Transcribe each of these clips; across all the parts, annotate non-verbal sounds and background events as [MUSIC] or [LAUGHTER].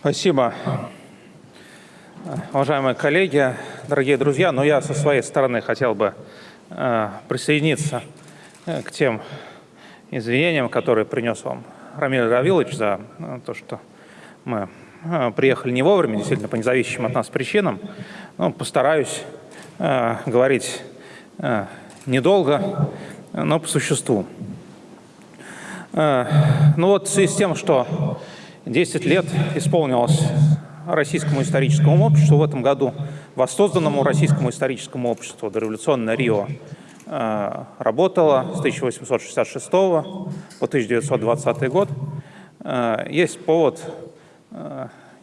Спасибо. Уважаемые коллеги, дорогие друзья, но я со своей стороны хотел бы э, присоединиться э, к тем извинениям, которые принес вам Рамиль Равилович за э, то, что мы приехали не вовремя, действительно, по независимым от нас причинам. Но постараюсь говорить недолго, но по существу. Ну вот в связи с тем, что 10 лет исполнилось Российскому историческому обществу в этом году, воссозданному Российскому историческому обществу дореволюционное Рио э, работало с 1866 по 1920 год. Э, есть повод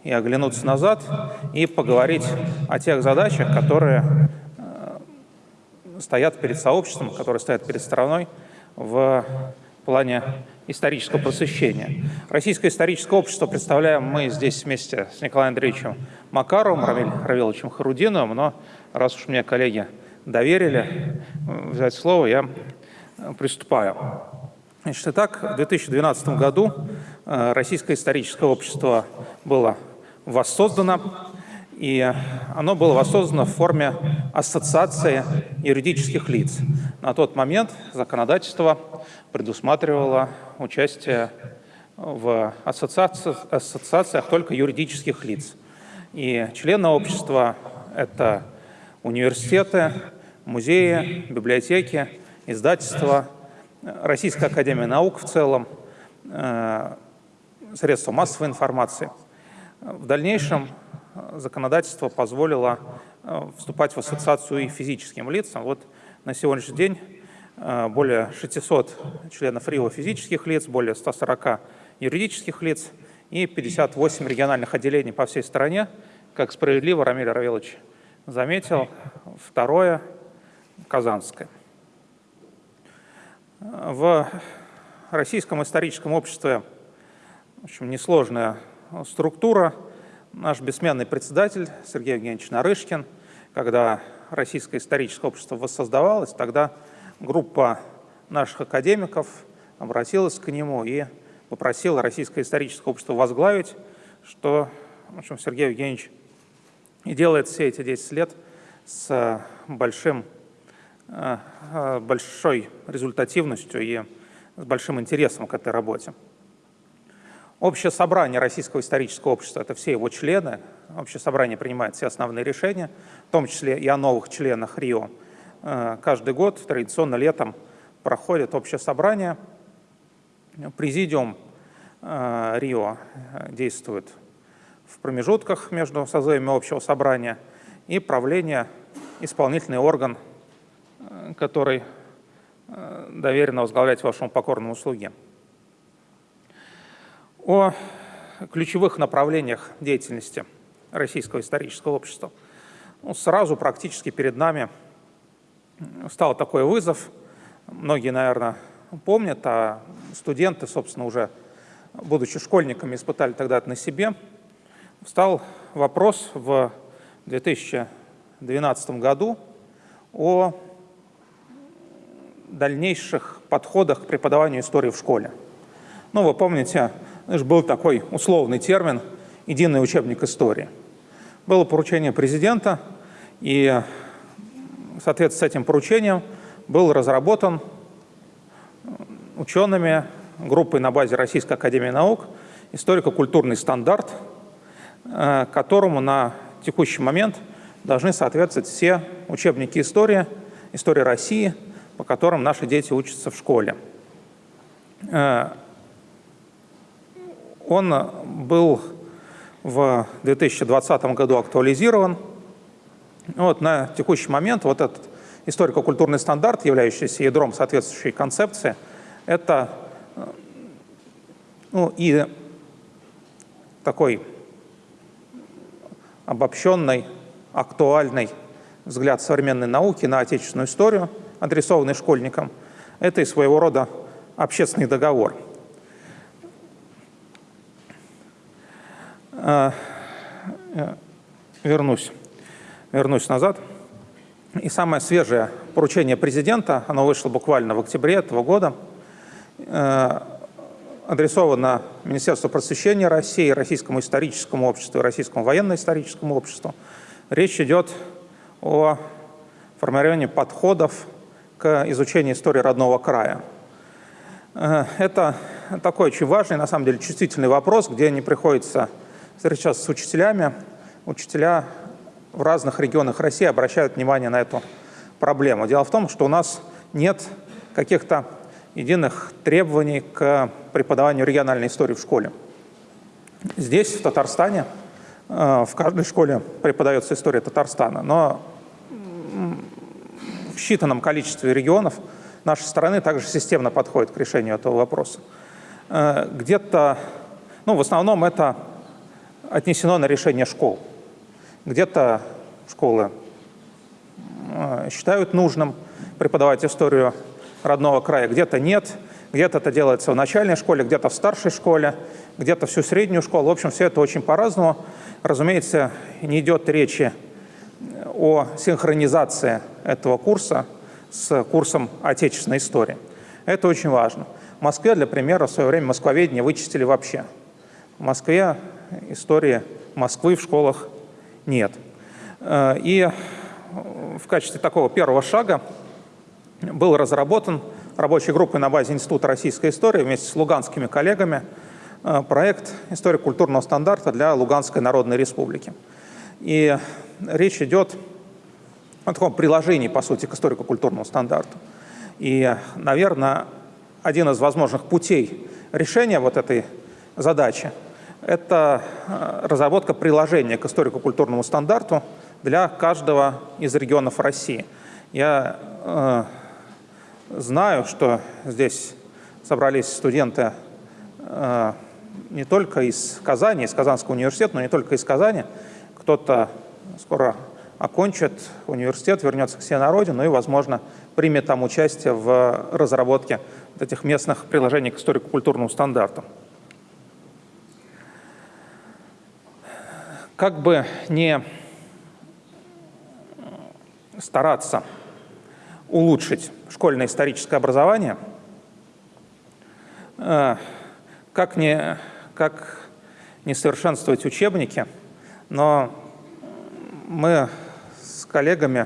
и оглянуться назад, и поговорить о тех задачах, которые стоят перед сообществом, которые стоят перед страной в плане исторического просвещения. Российское историческое общество представляем мы здесь вместе с Николаем Андреевичем Макаровым, Равиль Равиловичем Харудиновым, но раз уж мне коллеги доверили взять слово, я приступаю. Значит, итак, в 2012 году э, Российское историческое общество было воссоздано, и оно было воссоздано в форме ассоциации юридических лиц. На тот момент законодательство предусматривало участие в ассоциациях, ассоциациях только юридических лиц. И члены общества – это университеты, музеи, библиотеки, издательства, Российская академия наук в целом, э, средства массовой информации. В дальнейшем законодательство позволило э, вступать в ассоциацию и физическим лицам. Вот на сегодняшний день более 600 членов РИО физических лиц, более 140 юридических лиц и 58 региональных отделений по всей стране. Как справедливо Рамиль Равилович заметил, второе – Казанское. В Российском историческом обществе в общем, несложная структура – наш бессменный председатель Сергей Евгеньевич Нарышкин, когда Российское историческое общество воссоздавалось, тогда группа наших академиков обратилась к нему и попросила Российское историческое общество возглавить, что в общем, Сергей Евгеньевич и делает все эти 10 лет с большим, э, э, большой результативностью и с большим интересом к этой работе. Общее собрание Российского исторического общества – это все его члены. Общее собрание принимает все основные решения, в том числе и о новых членах РИО. Э, каждый год, традиционно летом, проходит общее собрание. Президиум э, РИО э, действует в промежутках между созывами общего собрания и правление – исполнительный орган, который доверенно возглавлять вашему покорному слуге о ключевых направлениях деятельности Российского исторического общества. Ну, сразу практически перед нами стал такой вызов. Многие, наверное, помнят, а студенты, собственно, уже будучи школьниками, испытали тогда это на себе. Встал вопрос в 2012 году о дальнейших подходах к преподаванию истории в школе. Ну, вы помните, был такой условный термин «единый учебник истории». Было поручение президента, и соответственно с этим поручением был разработан учеными группой на базе Российской Академии Наук историко-культурный стандарт, э, которому на текущий момент должны соответствовать все учебники истории, истории России, по которым наши дети учатся в школе. Э, он был в 2020 году актуализирован. Вот на текущий момент вот этот историко-культурный стандарт, являющийся ядром соответствующей концепции, это ну, и такой обобщенный, актуальный взгляд современной науки на отечественную историю, адресованный школьникам. Это и своего рода общественный договор – А, вернусь, вернусь назад. И самое свежее поручение президента, оно вышло буквально в октябре этого года, э, адресовано Министерству просвещения России, Российскому историческому обществу и Российскому военно-историческому обществу. Речь идет о формировании подходов к изучению истории родного края. Э, это такой очень важный, на самом деле, чувствительный вопрос, где не приходится встречаться с учителями. Учителя в разных регионах России обращают внимание на эту проблему. Дело в том, что у нас нет каких-то единых требований к преподаванию региональной истории в школе. Здесь, в Татарстане, э, в каждой школе преподается история Татарстана, но в считанном количестве регионов нашей страны также системно подходит к решению этого вопроса. Э, где-то, ну, в основном это отнесено на решение школ. Где-то школы э, считают нужным преподавать историю родного края, где-то нет, где-то это делается в начальной школе, где-то в старшей школе, где-то всю среднюю школу. В общем, все это очень по-разному. Разумеется, не идет речи о синхронизации этого курса с курсом отечественной истории. Это очень важно. В Москве, для примера, в свое время москвоведение вычистили вообще. В Москве истории Москвы в школах нет. Э, и в качестве такого первого шага был разработан рабочей группой на базе Института российской истории вместе с луганскими коллегами э, проект «История культурного стандарта для Луганской Народной Республики». И речь идет о таком приложении, по сути, к историко-культурному стандарту. И, наверное, один из возможных путей решения вот этой задачи – это э, разработка приложения к историко-культурному стандарту для каждого из регионов России. Я э, Знаю, что здесь собрались студенты э, не только из Казани, из Казанского университета, но не только из Казани. Кто-то скоро окончит университет, вернется к себе на родину и, возможно, примет там участие в разработке этих местных приложений к историко-культурному стандарту. Как бы не стараться улучшить школьное историческое образование, э, как не, как не совершенствовать учебники, но мы с коллегами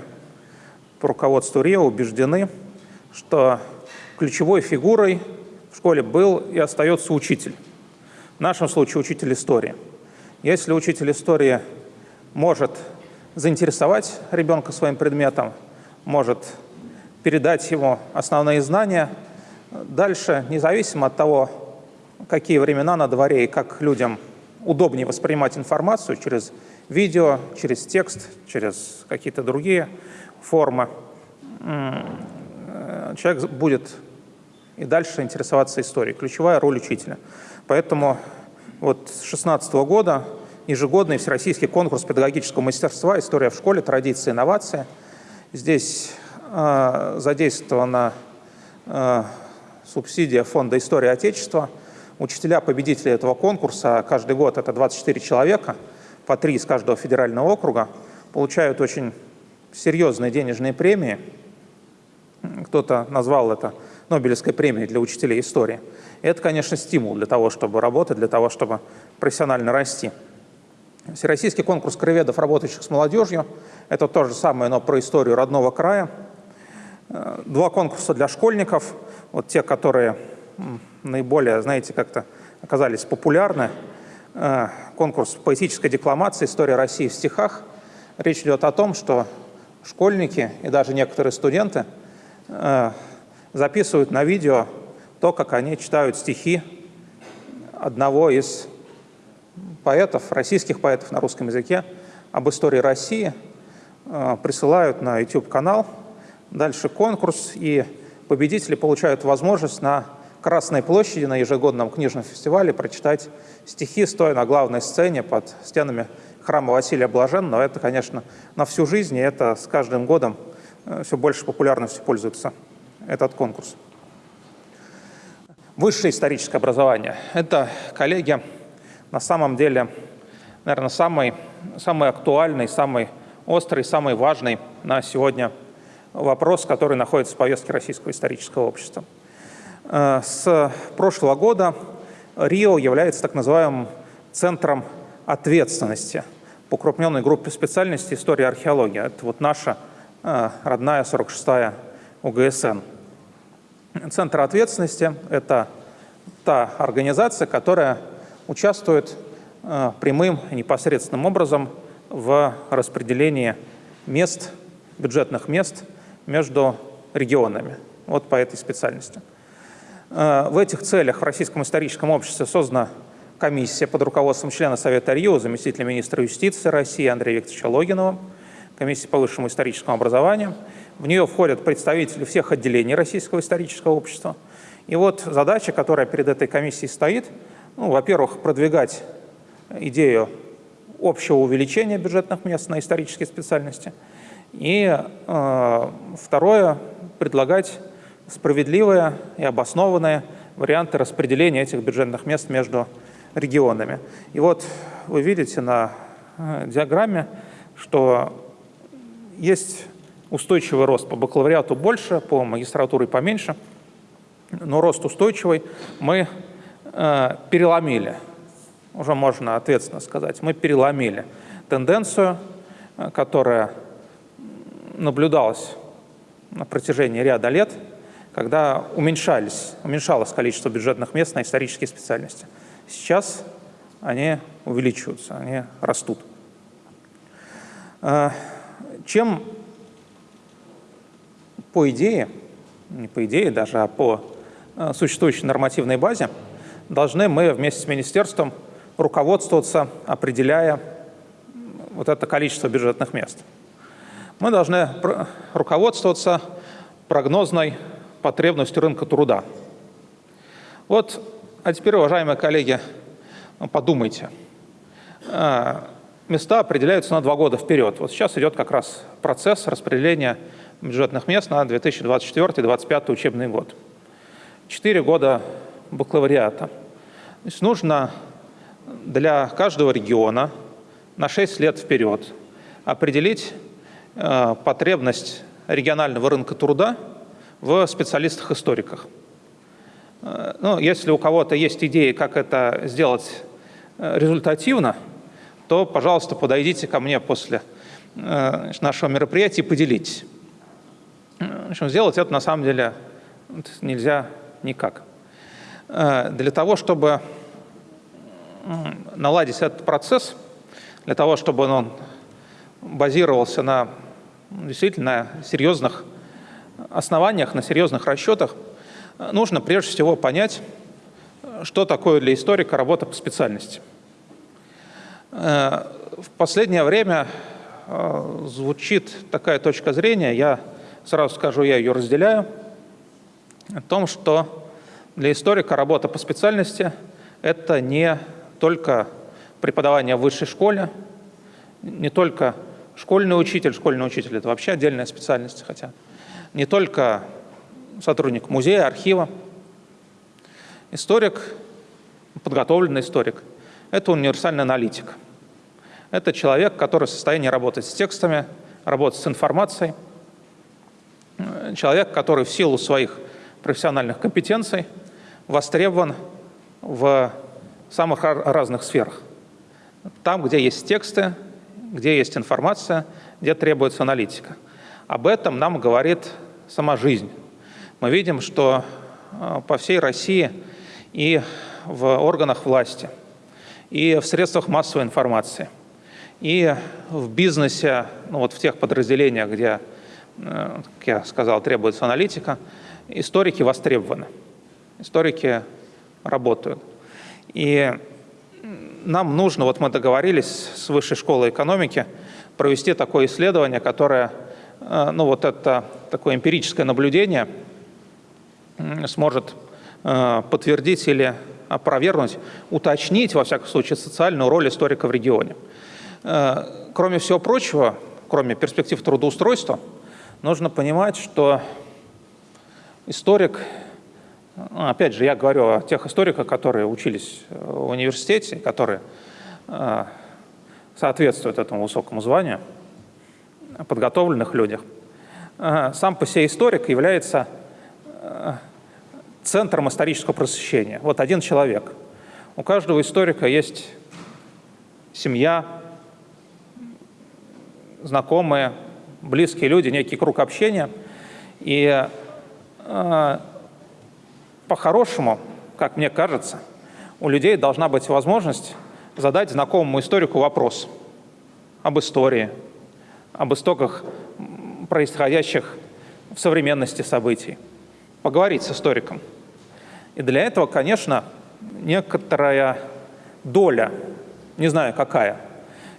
по руководству РИО убеждены, что ключевой фигурой в школе был и остается учитель. В нашем случае учитель истории. Если учитель истории может заинтересовать ребенка своим предметом, может передать ему основные знания. Дальше, независимо от того, какие времена на дворе и как людям удобнее воспринимать информацию через видео, через текст, через какие-то другие формы, человек будет и дальше интересоваться историей. Ключевая роль учителя. Поэтому вот с 2016 года ежегодный всероссийский конкурс педагогического мастерства «История в школе. Традиции инновации». Здесь а, задействована а, субсидия Фонда истории Отечества. Учителя победители этого конкурса, каждый год это 24 человека, по три из каждого федерального округа, получают очень серьезные денежные премии. Кто-то назвал это Нобелевской премией для учителей истории. И это, конечно, стимул для того, чтобы работать, для того, чтобы профессионально расти. Всероссийский конкурс краеведов, работающих с молодежью, это то же самое, но про историю родного края – Э, два конкурса для школьников, вот те, которые наиболее, знаете, как-то оказались популярны. Э, конкурс поэтической декламации «История России в стихах». Речь идет о том, что школьники и даже некоторые студенты э, записывают на видео то, как они читают стихи одного из поэтов, российских поэтов на русском языке об истории России, присылают на YouTube-канал – Дальше конкурс, и победители получают возможность на Красной площади на ежегодном книжном фестивале прочитать стихи, стоя на главной сцене под стенами храма Василия Блаженного. Это, конечно, на всю жизнь, и это с каждым годом э, все больше популярностью пользуется этот конкурс. Высшее историческое образование. Это, коллеги, на самом деле, наверное, самый, самый актуальный, самый острый, самый важный на сегодня вопрос, который находится в повестке Российского исторического общества. Э, с прошлого года РИО является так называемым центром ответственности по укрупненной группе специальностей история и археология. Это вот наша э, родная 46-я УГСН. Центр ответственности – это та организация, которая участвует э, прямым непосредственным образом в распределении мест, бюджетных мест между регионами. Вот по этой специальности. Э, в этих целях в Российском историческом обществе создана комиссия под руководством члена Совета РИО, заместителя министра юстиции России Андрея Викторовича Логинова, комиссия по высшему историческому образованию. В нее входят представители всех отделений Российского исторического общества. И вот задача, которая перед этой комиссией стоит, ну, во-первых, продвигать идею общего увеличения бюджетных мест на исторические специальности. И э, второе, предлагать справедливые и обоснованные варианты распределения этих бюджетных мест между регионами. И вот вы видите на э, диаграмме, что есть устойчивый рост по бакалавриату больше, по магистратуре поменьше, но рост устойчивый мы э, переломили, уже можно ответственно сказать, мы переломили тенденцию, э, которая наблюдалась на протяжении ряда лет, когда уменьшались, уменьшалось количество бюджетных мест на исторические специальности. Сейчас они увеличиваются, они растут. Э, чем по идее, не по идее даже, а по э, существующей нормативной базе, должны мы вместе с министерством руководствоваться, определяя вот это количество бюджетных мест. Мы должны руководствоваться прогнозной потребностью рынка труда. Вот, а теперь, уважаемые коллеги, подумайте. Э, места определяются на два года вперед. Вот сейчас идет как раз процесс распределения бюджетных мест на 2024-2025 учебный год. Четыре года бакалавриата. То есть нужно для каждого региона на 6 лет вперед определить э, потребность регионального рынка труда в специалистах-историках. Э, ну, если у кого-то есть идеи, как это сделать э, результативно, то, пожалуйста, подойдите ко мне после э, нашего мероприятия и поделитесь. В общем, сделать это на самом деле нельзя никак. Для того, чтобы наладить этот процесс, для того, чтобы он базировался на действительно серьезных основаниях, на серьезных расчетах, нужно прежде всего понять, что такое для историка работа по специальности. Э, в последнее время э, звучит такая точка зрения, я сразу скажу, я ее разделяю, о том, что для историка работа по специальности – это не только преподавание в высшей школе, не только школьный учитель, школьный учитель – это вообще отдельная специальность, хотя не только сотрудник музея, архива. Историк, подготовленный историк – это универсальный аналитик. Это человек, который в состоянии работать с текстами, работать с информацией. Человек, который в силу своих профессиональных компетенций востребован в самых разных сферах. Там, где есть тексты, где есть информация, где требуется аналитика. Об этом нам говорит сама жизнь. Мы видим, что э, по всей России и в органах власти, и в средствах массовой информации, и в бизнесе, ну вот в тех подразделениях, где, как я сказал, требуется аналитика, историки востребованы, историки работают. И нам нужно, вот мы договорились с Высшей школой экономики, провести такое исследование, которое Э, ну вот это такое эмпирическое наблюдение сможет э, подтвердить или опровергнуть, уточнить, во всяком случае, социальную роль историка в регионе. Э, кроме всего прочего, кроме перспектив трудоустройства, нужно понимать, что историк, ну, опять же, я говорю о тех историках, которые учились в университете, которые соответствуют этому высокому званию – подготовленных людях. Сам по себе историк является э, центром исторического просвещения. Вот один человек. У каждого историка есть семья, знакомые, близкие люди, некий круг общения. И э, по-хорошему, как мне кажется, у людей должна быть возможность задать знакомому историку вопрос об истории, об истоках происходящих в современности событий, поговорить с историком. И для этого, конечно, некоторая доля, не знаю какая,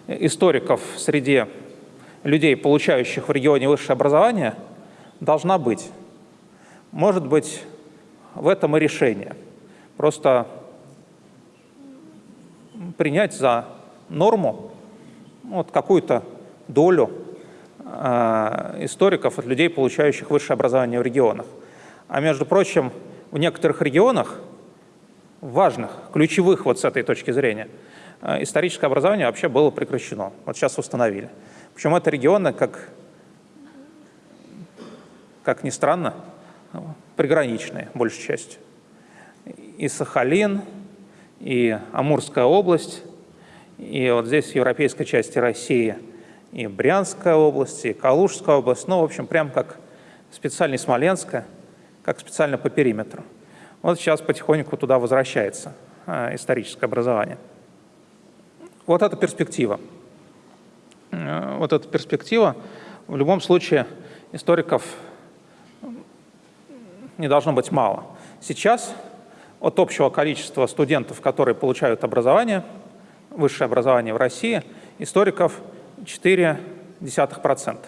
историков среди людей, получающих в регионе высшее образование, должна быть. Может быть, в этом и решение. Просто принять за норму вот какую-то долю э, историков от людей, получающих высшее образование в регионах. А между прочим, в некоторых регионах, важных, ключевых вот с этой точки зрения, э, историческое образование вообще было прекращено. Вот сейчас установили. Причем это регионы, как, как ни странно, приграничные, большей частью. И Сахалин, и Амурская область, и вот здесь европейской части России и Брянская область, и Калужская область, ну, в общем, прям как специально Смоленская, как специально по периметру. Вот сейчас потихоньку туда возвращается э, историческое образование. Вот эта перспектива. Э, вот эта перспектива. В любом случае историков не должно быть мало. Сейчас от общего количества студентов, которые получают образование, высшее образование в России, историков 0,4%.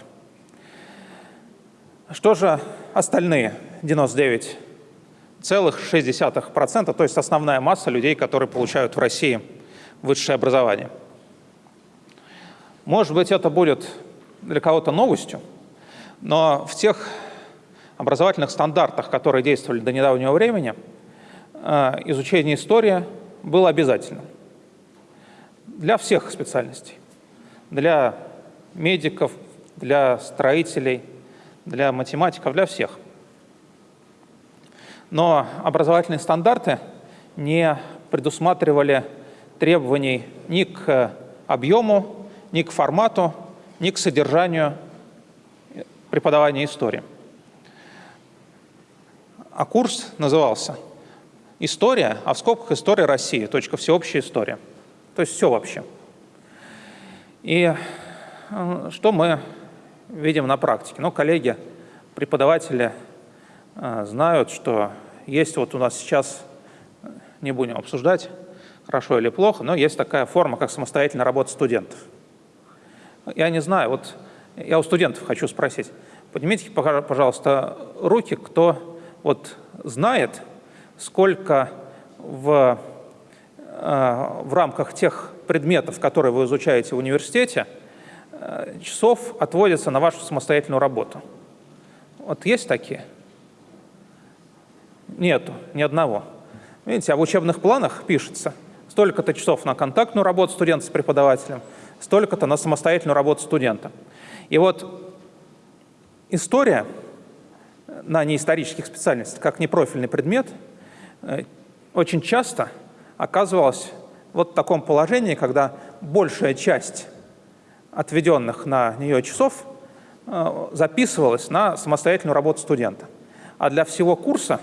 Что же остальные 99,6%, то есть основная масса людей, которые получают в России высшее образование? Может быть, это будет для кого-то новостью, но в тех образовательных стандартах, которые действовали до недавнего времени, э, изучение истории было обязательным для всех специальностей. Для медиков, для строителей, для математиков, для всех. Но образовательные стандарты не предусматривали требований ни к объему, ни к формату, ни к содержанию преподавания истории а курс назывался «История», а в скобках «История России», точка «Всеобщая история». То есть все вообще. И э, что мы видим на практике? Ну, коллеги, преподаватели э, знают, что есть вот у нас сейчас, не будем обсуждать, хорошо или плохо, но есть такая форма, как самостоятельная работа студентов. Я не знаю, вот я у студентов хочу спросить, поднимите, пожалуйста, руки, кто вот знает, сколько в, э, в рамках тех предметов, которые вы изучаете в университете, э, часов отводится на вашу самостоятельную работу. Вот есть такие? Нету, ни одного. Видите, а в учебных планах пишется столько-то часов на контактную работу студента с преподавателем, столько-то на самостоятельную работу студента. И вот история на неисторических специальностях, как непрофильный предмет, э, очень часто оказывалась вот в таком положении, когда большая часть отведенных на нее часов э, записывалась на самостоятельную работу студента. А для всего курса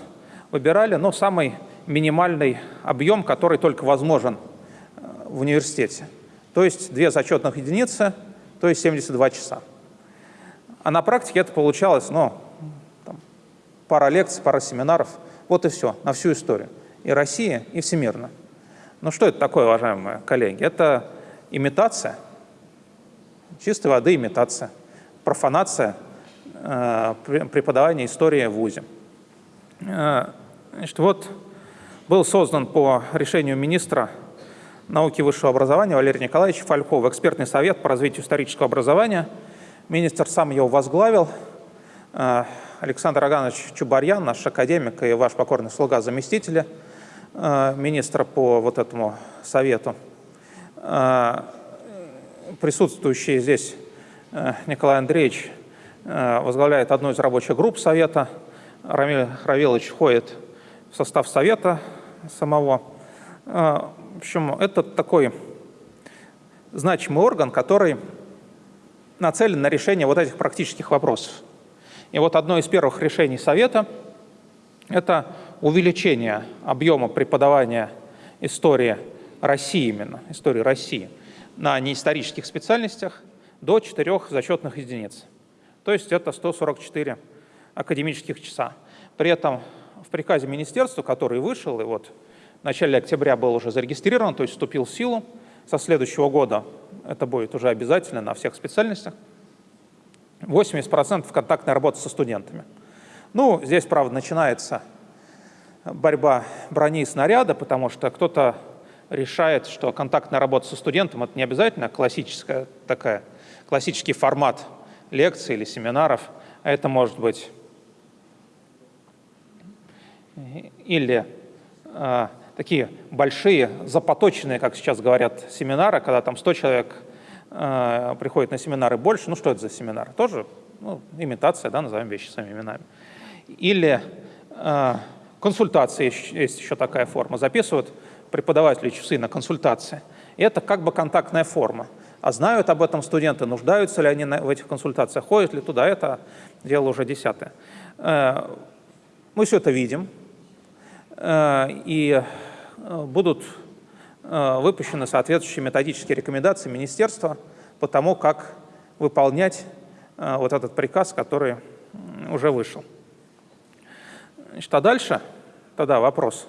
выбирали ну, самый минимальный объем, который только возможен э, в университете. То есть две зачетных единицы, то есть 72 часа. А на практике это получалось ну, пара лекций, пара семинаров. Вот и все, на всю историю. И Россия, и всемирно. Ну что это такое, уважаемые коллеги? Это имитация, чистой воды имитация, профанация э, преподавания истории в ВУЗе. Э, значит, вот был создан по решению министра науки и высшего образования Валерия Николаевича Фалькова экспертный совет по развитию исторического образования. Министр сам его возглавил. Э, Александр Аганович Чубарьян, наш академик и ваш покорный слуга заместителя э, министра по вот этому совету. Э, присутствующий здесь Николай Андреевич возглавляет одну из рабочих групп совета. Рамиль Равилович входит в состав совета самого. Общем, это такой значимый орган, который нацелен на решение вот этих практических вопросов. И вот одно из первых решений Совета – это увеличение объема преподавания истории России именно, истории России, на неисторических специальностях до 4 зачетных единиц. То есть это 144 академических часа. При этом в приказе министерства, который вышел, и вот в начале октября был уже зарегистрирован, то есть вступил в силу, со следующего года это будет уже обязательно на всех специальностях, 80% контактной работы со студентами. Ну, здесь, правда, начинается борьба брони и снаряда, потому что кто-то решает, что контактная работа со студентом – это не обязательно классическая такая, классический формат лекций или семинаров, а это может быть или э, такие большие, запоточенные, как сейчас говорят, семинары, когда там 100 человек э, приходит на семинары больше. Ну, что это за семинар? Тоже ну, имитация, да, назовем вещи своими именами. Или э, консультации, есть еще такая форма. Записывают преподаватели часы на консультации. И это как бы контактная форма. А знают об этом студенты, нуждаются ли они в этих консультациях, ходят ли туда, это дело уже десятое. Э, мы все это видим, и э, будут э, выпущены соответствующие методические рекомендации министерства по тому, как выполнять вот этот приказ, который уже вышел. Значит, а дальше тогда вопрос.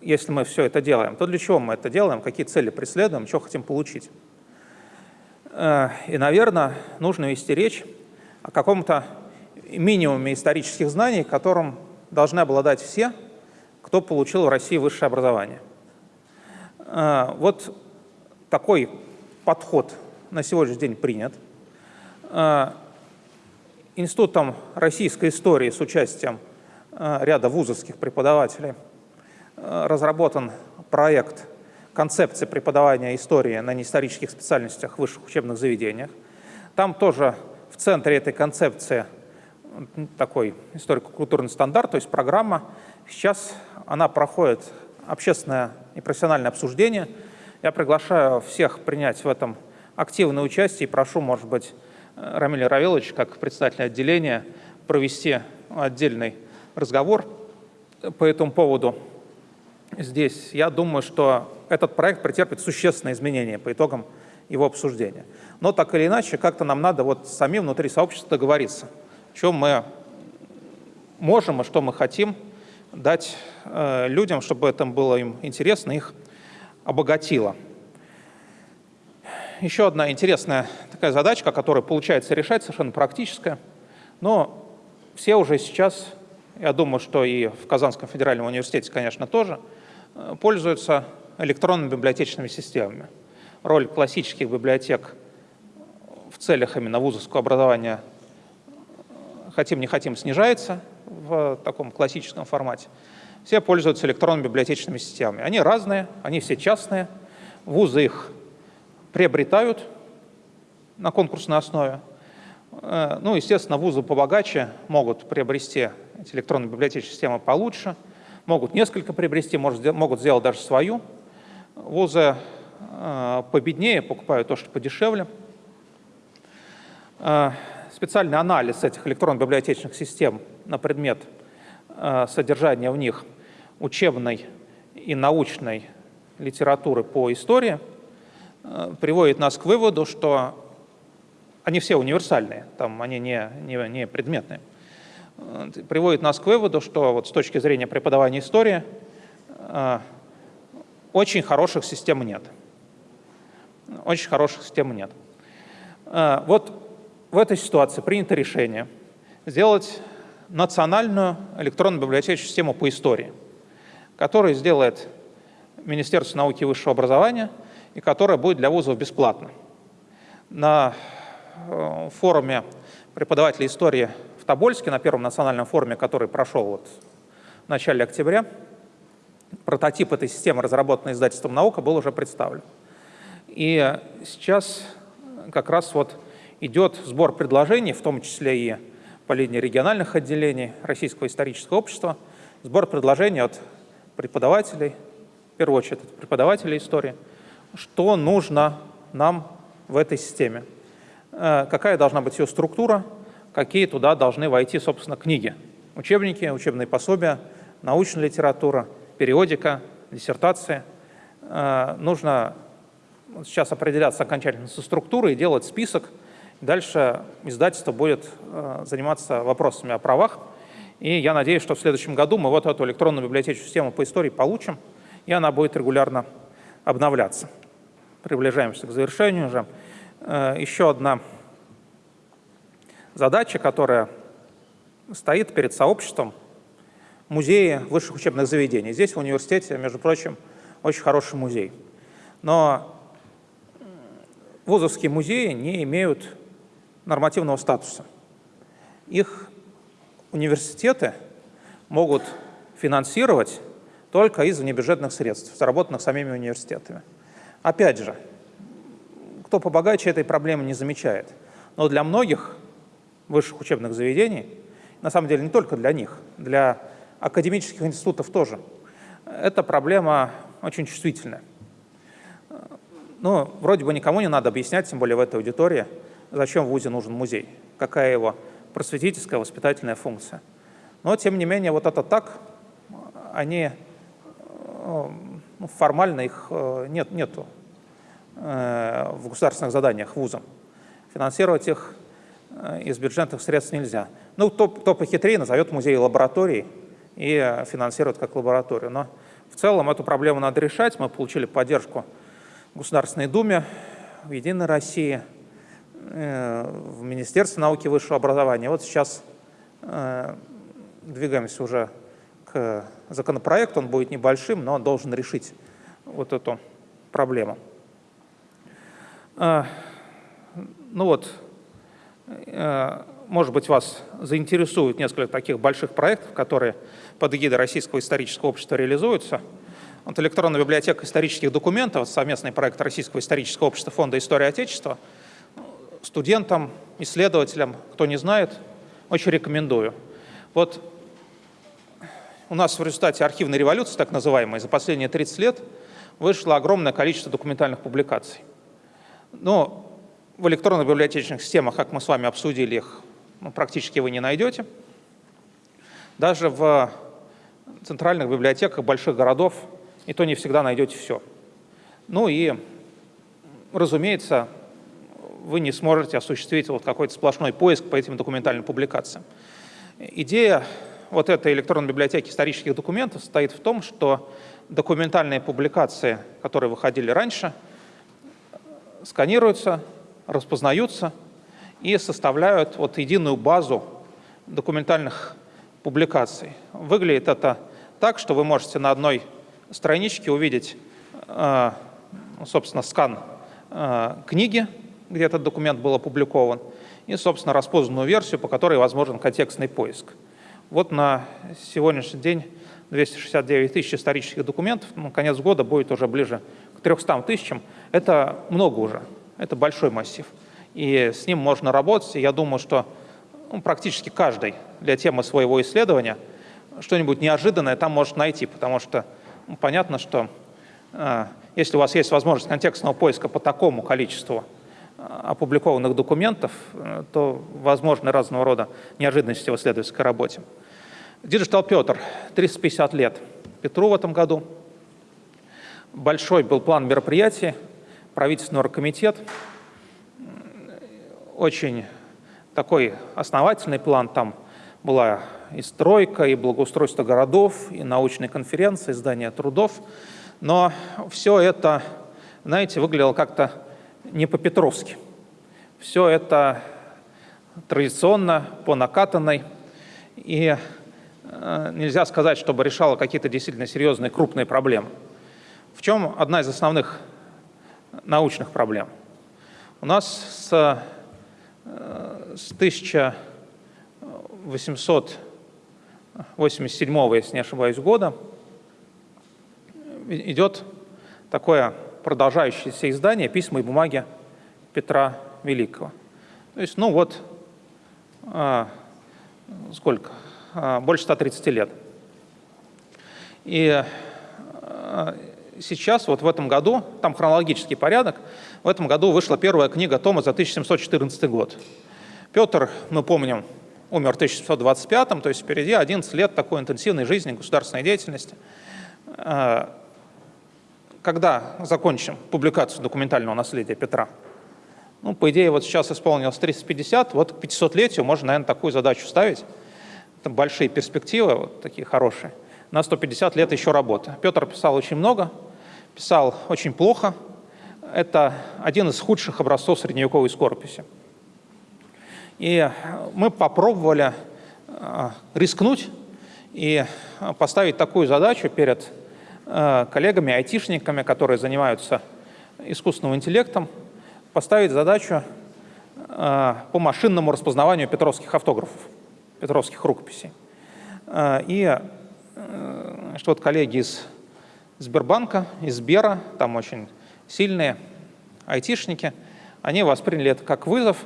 Если мы все это делаем, то для чего мы это делаем, какие цели преследуем, что хотим получить? И, наверное, нужно вести речь о каком-то минимуме исторических знаний, которым должны обладать все, кто получил в России высшее образование. А, вот такой подход на сегодняшний день принят. А, Институтом российской истории с участием а, ряда вузовских преподавателей разработан проект концепции преподавания истории на неисторических специальностях в высших учебных заведениях. Там тоже в центре этой концепции такой историко-культурный стандарт, то есть программа. Сейчас она проходит общественное и профессиональное обсуждение. Я приглашаю всех принять в этом активное участие и прошу, может быть, Рамиля Равилович, как председатель отделения, провести отдельный разговор по этому поводу здесь. Я думаю, что этот проект претерпит существенные изменения по итогам его обсуждения. Но так или иначе, как-то нам надо вот самим внутри сообщества договориться, что мы можем и что мы хотим дать э, людям, чтобы это было им интересно, их обогатило. Еще одна интересная такая задачка, которая получается решать, совершенно практическая, но все уже сейчас, я думаю, что и в Казанском федеральном университете, конечно, тоже, э, пользуются электронными библиотечными системами. Роль классических библиотек в целях именно вузовского образования хотим не хотим снижается – в таком классическом формате, все пользуются электронными библиотечными системами. Они разные, они все частные, вузы их приобретают на конкурсной основе. Э, ну, естественно, вузы побогаче могут приобрести эти электронные библиотечные системы получше, могут несколько приобрести, могут сделать даже свою. Вузы э, победнее покупают то, что подешевле. Специальный анализ этих электронно-библиотечных систем на предмет э, содержания в них учебной и научной литературы по истории э, приводит нас к выводу, что они все универсальные, там они не, не, не предметные. Э, приводит нас к выводу, что вот с точки зрения преподавания истории очень хороших систем нет. Очень хороших систем нет. Вот в этой ситуации принято решение сделать национальную электронную библиотечную систему по истории, которую сделает Министерство науки и высшего образования и которая будет для вузов бесплатна. На э, форуме преподавателей истории в Тобольске, на первом национальном форуме, который прошел вот в начале октября, прототип этой системы, разработанный издательством «Наука», был уже представлен. И сейчас как раз вот идет сбор предложений, в том числе и по линии региональных отделений Российского исторического общества, сбор предложений от преподавателей, в первую очередь это преподаватели истории, что нужно нам в этой системе, э, какая должна быть ее структура, какие туда должны войти, собственно, книги, учебники, учебные пособия, научная литература, периодика, диссертации. Э, нужно сейчас определяться окончательно со структурой и делать список. Дальше издательство будет э, заниматься вопросами о правах. И я надеюсь, что в следующем году мы вот эту электронную библиотечную систему по истории получим, и она будет регулярно обновляться. Приближаемся к завершению уже. Э, еще одна задача, которая стоит перед сообществом музеи высших учебных заведений. Здесь в университете, между прочим, очень хороший музей. Но вузовские музеи не имеют нормативного статуса. Их университеты могут финансировать только из внебюджетных средств, заработанных самими университетами. Опять же, кто побогаче этой проблемы не замечает. Но для многих высших учебных заведений, на самом деле не только для них, для академических институтов тоже, эта проблема очень чувствительная. Ну, вроде бы никому не надо объяснять, тем более в этой аудитории, зачем в ВУЗе нужен музей, какая его просветительская, воспитательная функция. Но, тем не менее, вот это так, они э, ну, формально их э, нет, нету э, в государственных заданиях вузом. Финансировать их из бюджетных средств нельзя. Ну, кто, кто похитрее, назовет музей лабораторией и финансирует как лабораторию. Но в целом эту проблему надо решать. Мы получили поддержку в Государственной Думе, в Единой России – в Министерстве науки и высшего образования. Вот сейчас э, двигаемся уже к законопроекту, он будет небольшим, но должен решить вот эту проблему. Э, ну вот, может быть, вас заинтересует несколько таких больших проектов, которые под эгидой Российского исторического общества реализуются. Вот электронная библиотека исторических документов, совместный проект Российского исторического общества Фонда истории Отечества – студентам, исследователям, кто не знает, очень рекомендую. Вот у нас в результате архивной революции, так называемой, за последние 30 лет вышло огромное количество документальных публикаций. Но в электронных библиотечных системах, как мы с вами обсудили их, ну, практически вы не найдете. Даже в центральных библиотеках больших городов и то не всегда найдете все. Ну и, разумеется, вы не сможете осуществить вот какой-то сплошной поиск по этим документальным публикациям. Идея вот этой электронной библиотеки исторических документов состоит в том, что документальные публикации, которые выходили раньше, сканируются, распознаются и составляют вот единую базу документальных публикаций. Выглядит это так, что вы можете на одной страничке увидеть, э, собственно, скан э, книги, где этот документ был опубликован, и, собственно, распознанную версию, по которой возможен контекстный поиск. Вот на сегодняшний день 269 тысяч исторических документов, ну, конец года будет уже ближе к 300 тысячам. Это много уже, это большой массив. И с ним можно работать, и я думаю, что ну, практически каждый для темы своего исследования что-нибудь неожиданное там может найти, потому что ну, понятно, что э, если у вас есть возможность контекстного поиска по такому количеству опубликованных документов, э, то возможны разного рода неожиданности в исследовательской работе. Digital Петр, 350 лет Петру в этом году. Большой был план мероприятий, правительственный оргкомитет. Очень такой основательный план. Там была и стройка, и благоустройство городов, и научные конференции, издание трудов. Но все это, знаете, выглядело как-то не по-петровски. Все это традиционно, по накатанной, и э, нельзя сказать, чтобы решало какие-то действительно серьезные крупные проблемы. В чем одна из основных научных проблем? У нас с, э, с 1887, если не ошибаюсь, года идет такое продолжающееся издание «Письма и бумаги Петра Великого». То есть, ну вот, а, сколько? А, больше 130 лет. И а, сейчас, вот в этом году, там хронологический порядок, в этом году вышла первая книга Тома за 1714 год. Петр, мы помним, умер в 1725, то есть впереди 11 лет такой интенсивной жизни, государственной деятельности. Когда закончим публикацию документального наследия Петра? Ну, по идее, вот сейчас исполнилось 350, вот к 500-летию можно, наверное, такую задачу ставить. Это большие перспективы, вот такие хорошие. На 150 лет еще работы. Петр писал очень много, писал очень плохо. Это один из худших образцов средневековой скорописи. И мы попробовали э, рискнуть и поставить такую задачу перед коллегами, айтишниками, которые занимаются искусственным интеллектом, поставить задачу э, по машинному распознаванию петровских автографов, петровских рукописей. Э, и что вот коллеги из Сбербанка, из Сбера, там очень сильные айтишники, они восприняли это как вызов,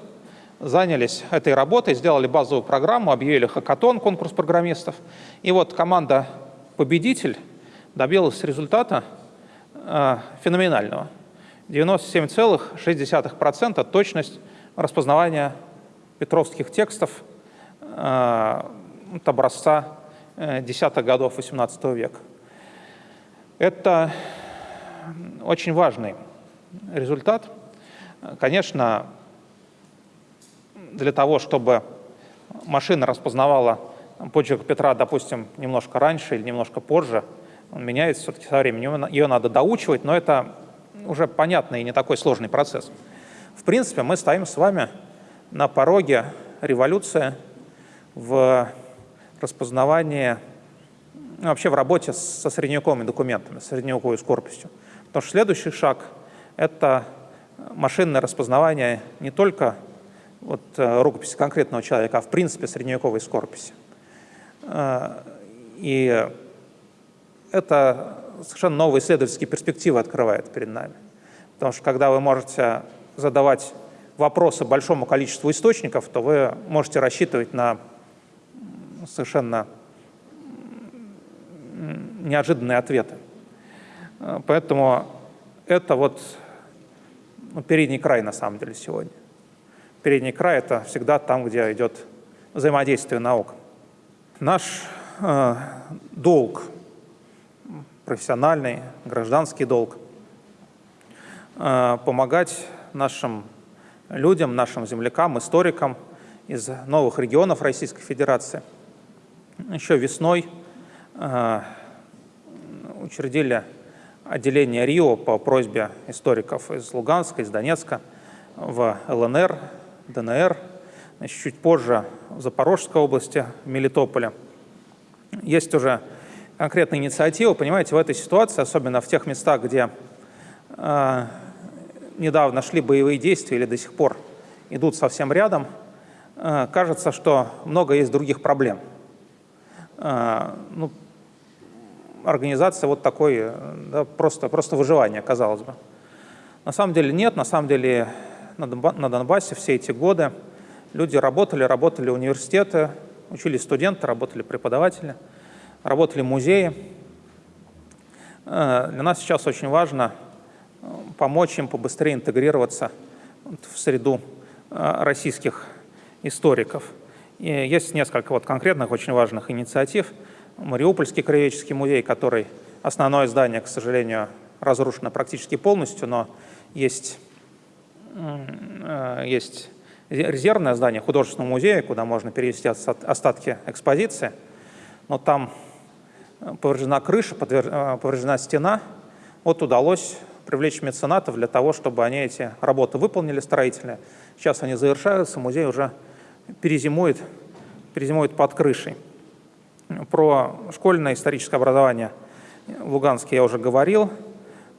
занялись этой работой, сделали базовую программу, объявили хакатон, конкурс программистов. И вот команда «Победитель» добилась результата э, феноменального. 97,6% точность распознавания петровских текстов э, образца э, десятых годов XVIII века. Это очень важный результат. Конечно, для того, чтобы машина распознавала почерк Петра, допустим, немножко раньше или немножко позже, он меняется все-таки со временем, ее надо доучивать, но это уже понятный и не такой сложный процесс. В принципе, мы стоим с вами на пороге революции в распознавании, ну, вообще в работе со средневековыми документами, средневековой скорписью. Потому что следующий шаг — это машинное распознавание не только вот, э, рукописи конкретного человека, а в принципе средневековой скорписи. Э, и это совершенно новые исследовательские перспективы открывает перед нами. Потому что когда вы можете задавать вопросы большому количеству источников, то вы можете рассчитывать на совершенно неожиданные ответы. Э, поэтому это вот ну, передний край на самом деле сегодня. Передний край — это всегда там, где идет взаимодействие наук. Наш э, долг профессиональный, гражданский долг, э, помогать нашим людям, нашим землякам, историкам из новых регионов Российской Федерации. Еще весной э, учредили отделение РИО по просьбе историков из Луганска, из Донецка в ЛНР, ДНР, значит, чуть позже в Запорожской области, в Мелитополе. Есть уже конкретная инициатива, понимаете, в этой ситуации, особенно в тех местах, где э, недавно шли боевые действия или до сих пор идут совсем рядом, э, кажется, что много есть других проблем. Э, ну, организация вот такой, да, просто, просто выживание, казалось бы. На самом деле нет, на самом деле на Донбассе все эти годы люди работали, работали университеты, учились студенты, работали преподаватели – работали музеи. Э, для нас сейчас очень важно э, помочь им побыстрее интегрироваться в среду э, российских историков. И есть несколько вот конкретных очень важных инициатив. Мариупольский краеведческий музей, который основное здание, к сожалению, разрушено практически полностью, но есть, есть резервное здание художественного музея, куда можно перевести остатки экспозиции. Но там повреждена крыша, э, повреждена стена. Вот удалось привлечь меценатов для того, чтобы они эти работы выполнили строительные. Сейчас они завершаются, музей уже перезимует, перезимует под крышей. Про школьное историческое образование в Луганске я уже говорил.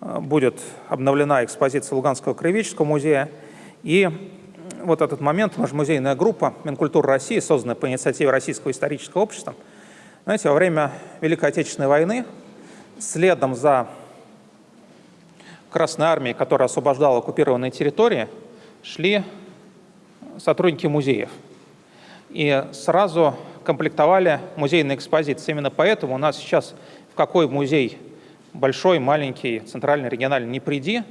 Будет обновлена экспозиция Луганского краеведческого музея. И вот этот момент, наша музейная группа Минкультуры России, созданная по инициативе Российского исторического общества, знаете, во время Великой Отечественной войны, следом за Красной Армией, которая освобождала оккупированные территории, шли сотрудники музеев. И сразу комплектовали музейные экспозиции. Именно поэтому у нас сейчас в какой музей большой, маленький, центральный, региональный, не приди,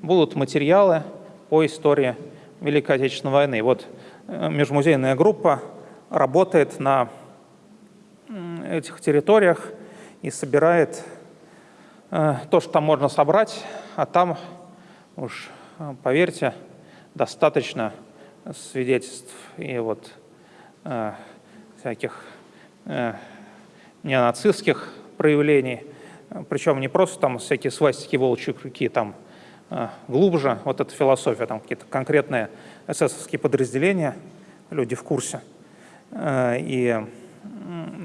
будут материалы по истории Великой Отечественной войны. Вот э, межмузейная группа работает на этих территориях и собирает э, то, что там можно собрать, а там уж, э, поверьте, достаточно свидетельств и вот э, всяких э, неонацистских проявлений, причем не просто там всякие свастики, волчьи крюки, там э, глубже, вот эта философия, там какие-то конкретные эсэсовские подразделения, люди в курсе. Э, и,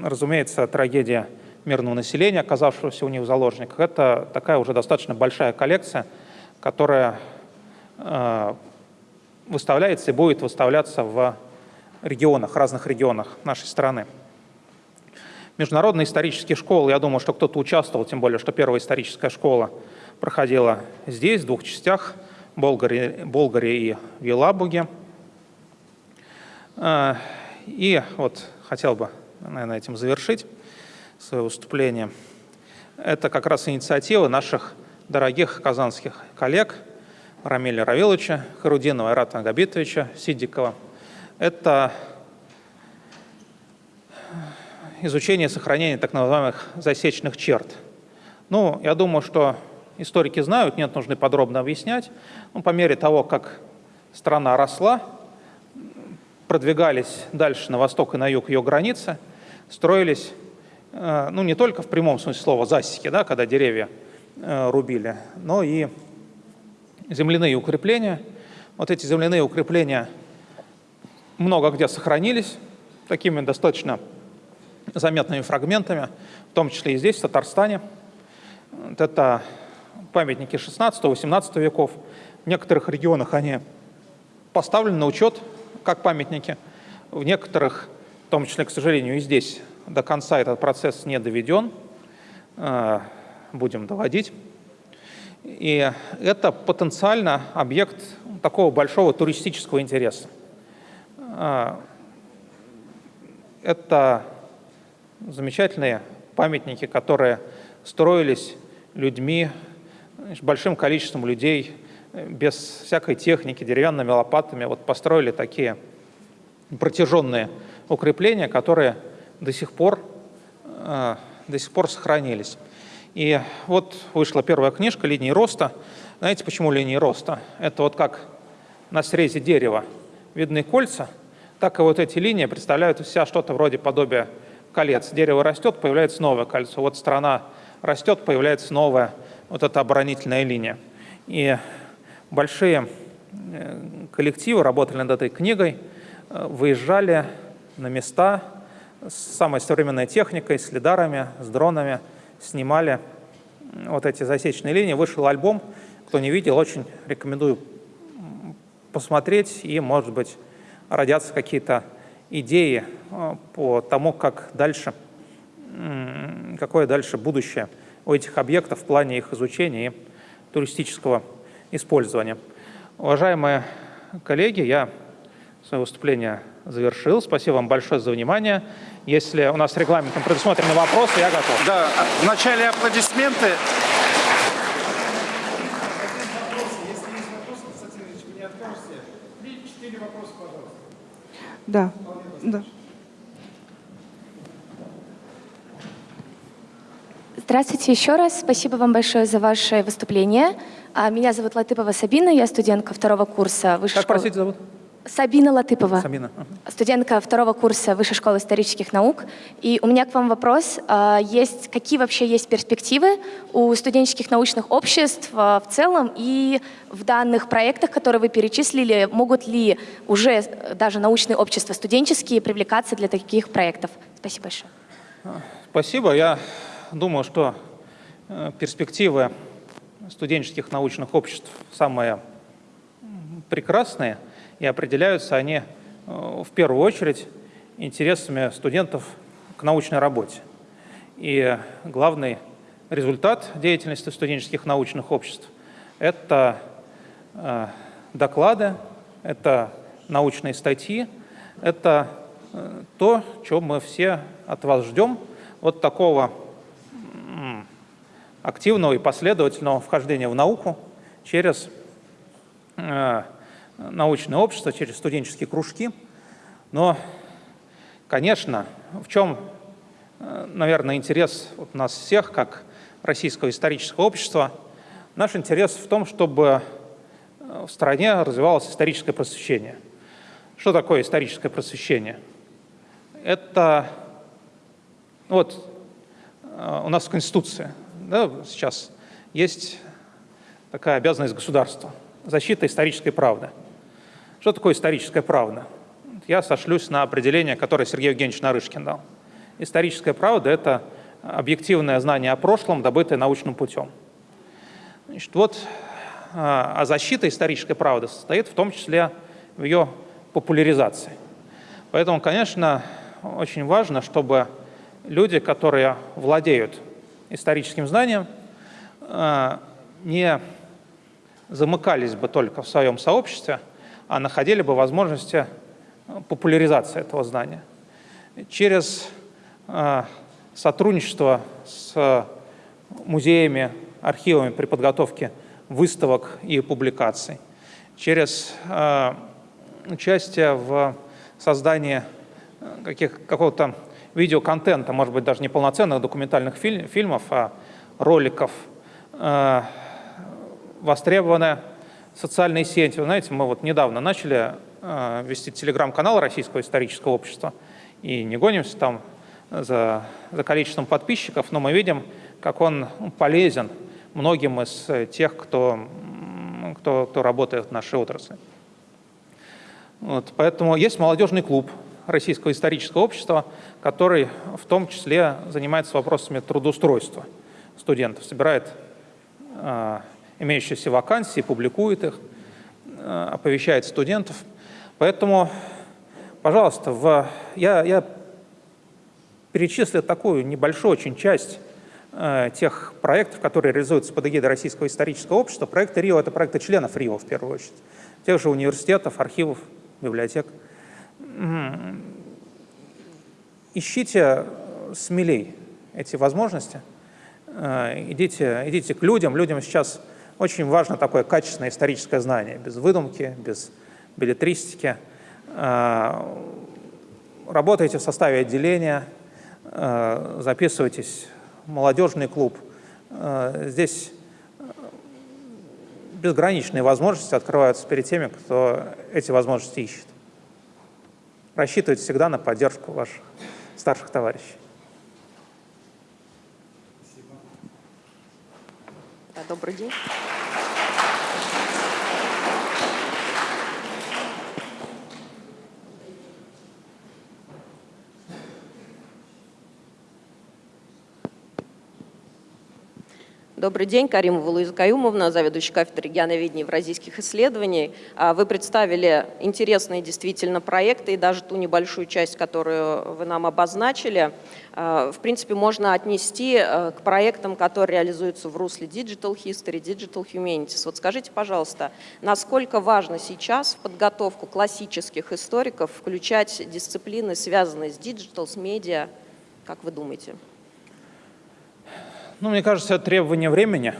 разумеется, трагедия мирного населения, оказавшегося у них в заложниках, это такая уже достаточно большая коллекция, которая э, выставляется и будет выставляться в регионах, разных регионах нашей страны. Международные исторические школы, я думаю, что кто-то участвовал, тем более, что первая историческая школа проходила здесь, в двух частях, в Болгарии, Болгарии и в Елабуге. Э, и вот хотел бы, наверное, этим завершить свое выступление. Это как раз инициатива наших дорогих казанских коллег – Рамиля Равиловича, Харудинова Ирата Габитовича, Сидикова. Это изучение и сохранение так называемых засечных черт. Ну, я думаю, что историки знают, нет нужды подробно объяснять. Ну, по мере того, как страна росла, продвигались дальше на восток и на юг ее границы, строились, э, ну, не только в прямом смысле слова засеки, да, когда деревья э, рубили, но и земляные укрепления. Вот эти земляные укрепления много где сохранились, такими достаточно заметными фрагментами, в том числе и здесь, в Татарстане. Вот это памятники 16-18 веков. В некоторых регионах они поставлены на учет как памятники. В некоторых, в том числе, к сожалению, и здесь до конца этот процесс не доведен. Э, будем доводить. И это потенциально объект такого большого туристического интереса. А, это замечательные памятники, которые строились людьми, большим количеством людей, без всякой техники, деревянными лопатами. Вот построили такие протяженные укрепления, которые до сих пор, а, до сих пор сохранились. И вот вышла первая книжка «Линии роста». Знаете, почему линии роста? Это вот как на срезе дерева видны кольца, так и вот эти линии представляют себя что-то вроде подобия колец. Дерево растет, появляется новое кольцо. Вот страна растет, появляется новая вот эта оборонительная линия. И большие э, коллективы работали над этой книгой, э, выезжали на места с самой современной техникой, с лидарами, с дронами – снимали вот эти засечные линии. Вышел альбом, кто не видел, очень рекомендую посмотреть, и, может быть, родятся какие-то идеи э, по тому, как дальше, какое дальше будущее у этих объектов в плане их изучения и туристического использования. Уважаемые коллеги, я свое выступление завершил. Спасибо вам большое за внимание. Если у нас регламентом предусмотрены вопросы, я готов. Да, вначале аплодисменты. Да, да. Здравствуйте еще раз. Спасибо вам большое за ваше выступление. А, меня зовут Латыпова Сабина, я студентка второго курса высшей как, школы. простите, зовут? Сабина Латыпова. Сабина. Студентка второго курса Высшей школы исторических наук. И у меня к вам вопрос. А, есть, какие вообще есть перспективы у студенческих научных обществ а, в целом и в данных проектах, которые вы перечислили, могут ли уже даже научные общества студенческие привлекаться для таких проектов? Спасибо большое. Спасибо. Я думаю, что э, перспективы студенческих научных обществ самые прекрасные – и определяются они э, в первую очередь интересами студентов к научной работе. И главный результат деятельности студенческих научных обществ – это э, доклады, это научные статьи, это э, то, чего мы все от вас ждем, вот такого активного и последовательного вхождения в науку через научное общество, через студенческие кружки. Но, конечно, в чем, э, наверное, интерес вот нас всех, как российского исторического общества, наш интерес в том, чтобы э, в стране развивалось историческое просвещение. Что такое историческое просвещение? Это вот э, у нас в Конституции да, сейчас есть такая обязанность государства – защита исторической правды. Что такое историческая правда? Я сошлюсь на определение, которое Сергей Евгеньевич Нарышкин дал. Историческая правда – это объективное знание о прошлом, добытое научным путем. Значит, вот, а защита исторической правды состоит в том числе в ее популяризации. Поэтому, конечно, очень важно, чтобы люди, которые владеют историческим знанием, э, не замыкались бы только в своем сообществе, а находили бы возможности популяризации этого знания. Через э, сотрудничество с музеями, архивами при подготовке выставок и публикаций, через э, участие в создании какого-то видеоконтента, может быть, даже не полноценных документальных фильм, фильмов, а роликов, э, востребованы социальные сети. Вы знаете, мы вот недавно начали э, вести телеграм-канал Российского исторического общества и не гонимся там за, за количеством подписчиков, но мы видим, как он полезен многим из тех, кто, кто, кто работает в нашей отрасли. Вот, поэтому есть молодежный клуб Российского исторического общества, который в том числе занимается вопросами трудоустройства студентов, собирает э, имеющиеся вакансии, публикует их, э, оповещает студентов. Поэтому, пожалуйста, в, я, я перечислил такую небольшую очень часть э, тех проектов, которые реализуются под эгидой Российского исторического общества. Проекты РИО — это проекты членов РИО в первую очередь, тех же университетов, архивов, библиотек ищите смелей эти возможности, э, идите, идите к людям. Людям сейчас очень важно такое качественное историческое знание, без выдумки, без билетристики. Э, работайте в составе отделения, э, записывайтесь в молодежный клуб. Здесь безграничные возможности открываются перед теми, кто эти возможности ищет. Рассчитывайте всегда на поддержку ваших старших товарищей. Спасибо. Да, добрый день. Добрый день, Каримова Луиза Каюмовна, заведующая кафедрой регионоведения и евразийских исследований. А, вы представили интересные действительно проекты и даже ту небольшую часть, которую вы нам обозначили, а, в принципе, можно отнести а, к проектам, которые реализуются в русле Digital History, Digital Humanities. Вот скажите, пожалуйста, насколько важно сейчас в подготовку классических историков включать дисциплины, связанные с digital, с медиа, как вы думаете? Ну, мне кажется, требование времени.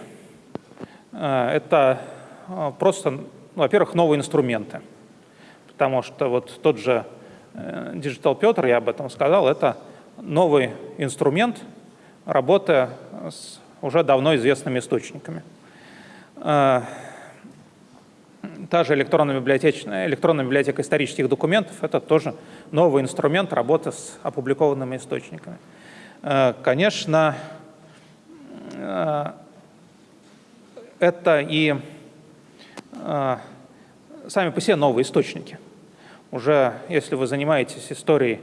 Э, это э, просто, ну, во-первых, новые инструменты. Потому что вот тот же э, Digital Петр, я об этом сказал, это новый инструмент работы с уже давно известными источниками. Та же электронная библиотека, электронная библиотека исторических документов – это тоже новый инструмент работы с опубликованными источниками. Конечно, это и э, сами по себе новые источники. Уже если вы занимаетесь историей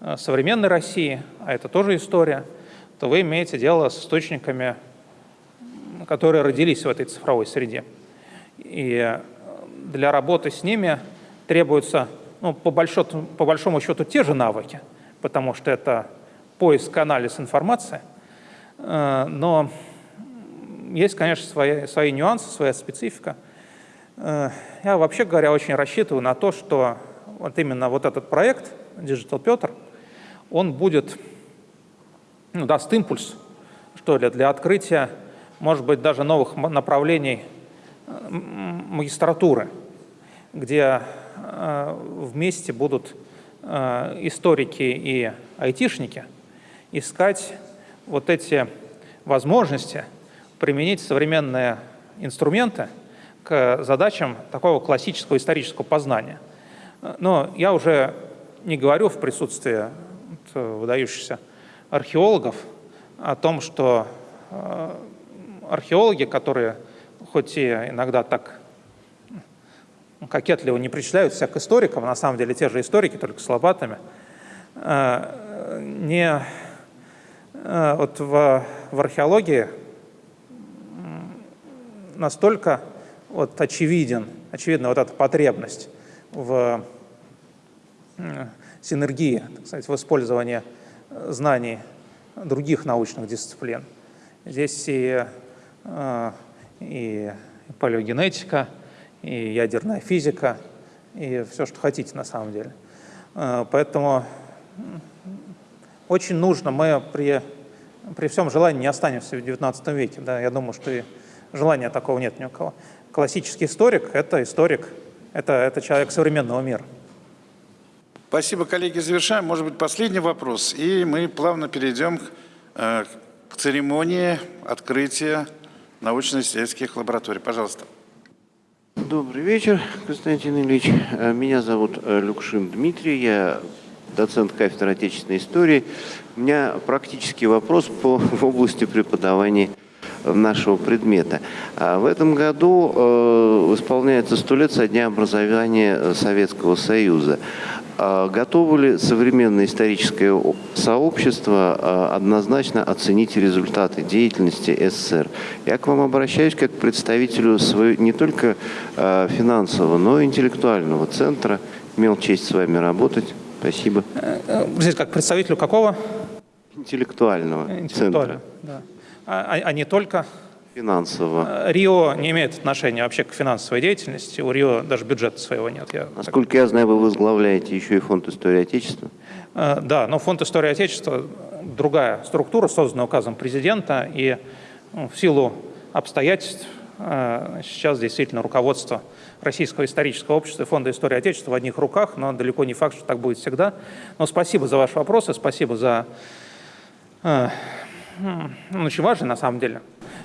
э, современной России, а это тоже история, то вы имеете дело с источниками, которые родились в этой цифровой среде. И для работы с ними требуются, ну, по, большому, по большому счету, те же навыки, потому что это поиск, анализ информации – Э, но есть, конечно, свои, свои нюансы, своя специфика. Э, я, вообще говоря, очень рассчитываю на то, что вот именно вот этот проект Digital Петр, он будет, ну, даст импульс, что ли, для открытия может быть, даже новых направлений магистратуры, где вместе будут историки и айтишники искать вот эти возможности применить современные инструменты к задачам такого классического исторического познания. Но я уже не говорю в присутствии выдающихся археологов о том, что э, археологи, которые хоть и иногда так кокетливо не причисляются к историкам, на самом деле те же историки, только с лопатами, э, не э, вот в, в археологии настолько вот очевиден, очевидна вот эта потребность в синергии, так сказать, в использовании знаний других научных дисциплин. Здесь и, э, и палеогенетика, и ядерная физика, и все, что хотите на самом деле. Э, поэтому очень нужно, мы при, при всем желании не останемся в XIX веке. Да? Я думаю, что и желания такого нет ни у кого. Классический историк – это историк, это, это человек современного мира. Спасибо, коллеги. Завершаем. Может быть, последний вопрос. И мы плавно перейдем к, э, к церемонии открытия научно-исследовательских лабораторий. Пожалуйста. Добрый вечер, Константин Ильич. Э, меня зовут э, Люкшин Дмитрий. Я доцент кафедры отечественной истории. У меня практический вопрос по [LAUGHS] области преподавания нашего предмета. А в этом году э, исполняется сто лет со дня образования Советского Союза. А готовы ли современное историческое сообщество а, однозначно оценить результаты деятельности СССР? Я к вам обращаюсь как к представителю своего, не только а, финансового, но и интеллектуального центра. Имел честь с вами работать. Спасибо. Здесь как представителю какого? Интеллектуального, Интеллектуального центра. Да. А, а не только финансово. Э, Рио не имеет отношения вообще к финансовой деятельности. У Рио даже бюджета своего нет. Я Насколько так... я знаю, вы возглавляете еще и фонд истории Отечества. Э, да, но фонд истории Отечества другая структура, созданная указом президента. И ну, в силу обстоятельств э, сейчас действительно руководство Российского исторического общества и Фонда истории Отечества в одних руках, но далеко не факт, что так будет всегда. Но спасибо за ваши вопросы, спасибо за... Ну, очень важный на самом деле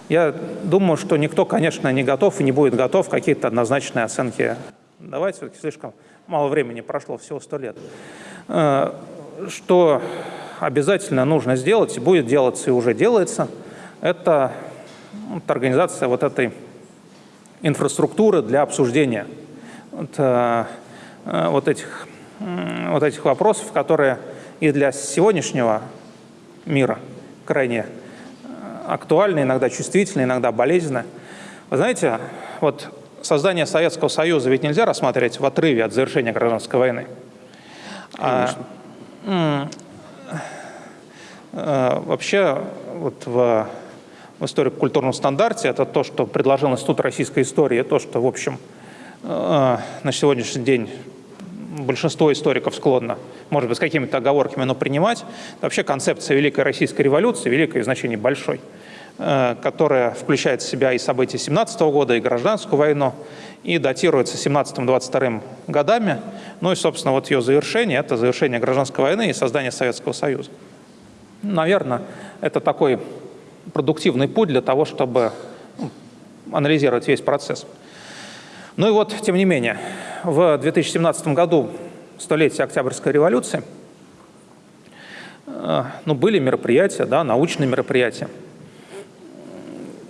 я думаю, что никто, конечно, не готов и не будет готов какие-то однозначные оценки давать. Все-таки слишком мало времени прошло, всего сто лет. Э, что обязательно нужно сделать, и будет делаться, и уже делается, это вот, организация вот этой инфраструктуры для обсуждения вот, э, э, вот, этих, вот этих вопросов, которые и для сегодняшнего мира крайне актуально, иногда чувствительно, иногда болезненно. Вы знаете, вот создание Советского Союза ведь нельзя рассматривать в отрыве от завершения гражданской войны. А, а, вообще, вот в, в историко-культурном стандарте это то, что предложил Институт российской истории, то, что, в общем, э, на сегодняшний день большинство историков склонно, может быть, с какими-то оговорками, но принимать. Вообще концепция Великой Российской революции, великое в значении большой, э, которая включает в себя и события 17 года, и гражданскую войну, и датируется 17-22 годами. Ну и, собственно, вот ее завершение – это завершение гражданской войны и создание Советского Союза. Наверное, это такой продуктивный путь для того, чтобы ну, анализировать весь процесс. Ну и вот, тем не менее, в 2017 году, столетие Октябрьской революции, э, ну, были мероприятия, да, научные мероприятия.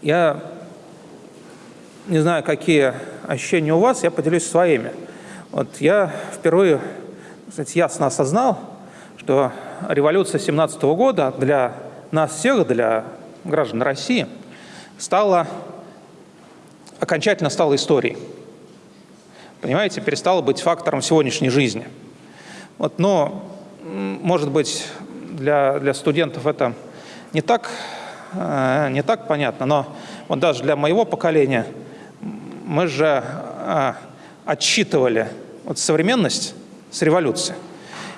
Я не знаю, какие ощущения у вас, я поделюсь своими. Вот я впервые, кстати, ясно осознал, что революция 17 года для нас всех, для граждан России, стала, окончательно стала историей понимаете, перестало быть фактором сегодняшней жизни. Вот, но, может быть, для, для студентов это не так, э, не так понятно, но вот даже для моего поколения мы же э, отсчитывали вот современность с революции.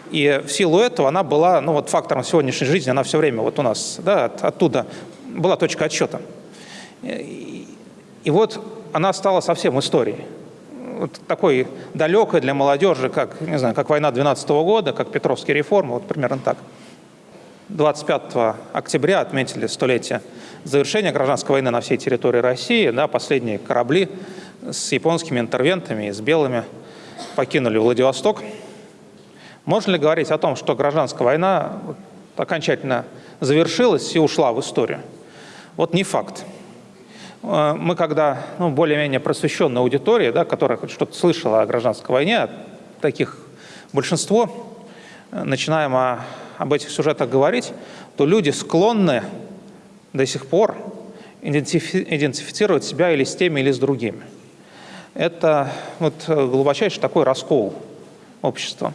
И в силу этого она была ну, вот фактором сегодняшней жизни, она все время вот у нас, да, от, оттуда была точка отсчета. И, вот она стала совсем историей. Вот такой далекой для молодежи, как, не знаю, как война 12 года, как Петровские реформы, вот примерно так. 25 октября отметили столетие завершения гражданской войны на всей территории России. Да, последние корабли с японскими интервентами и с белыми покинули Владивосток. Можно ли говорить о том, что гражданская война окончательно завершилась и ушла в историю? Вот не факт. Э, мы когда ну, более-менее просвещенная аудитория, да, которая что-то слышала о гражданской войне, таких большинство, э, начинаем о, об этих сюжетах говорить, то люди склонны до сих пор идентифи идентифицировать себя или с теми, или с другими. Это вот глубочайший такой раскол общества,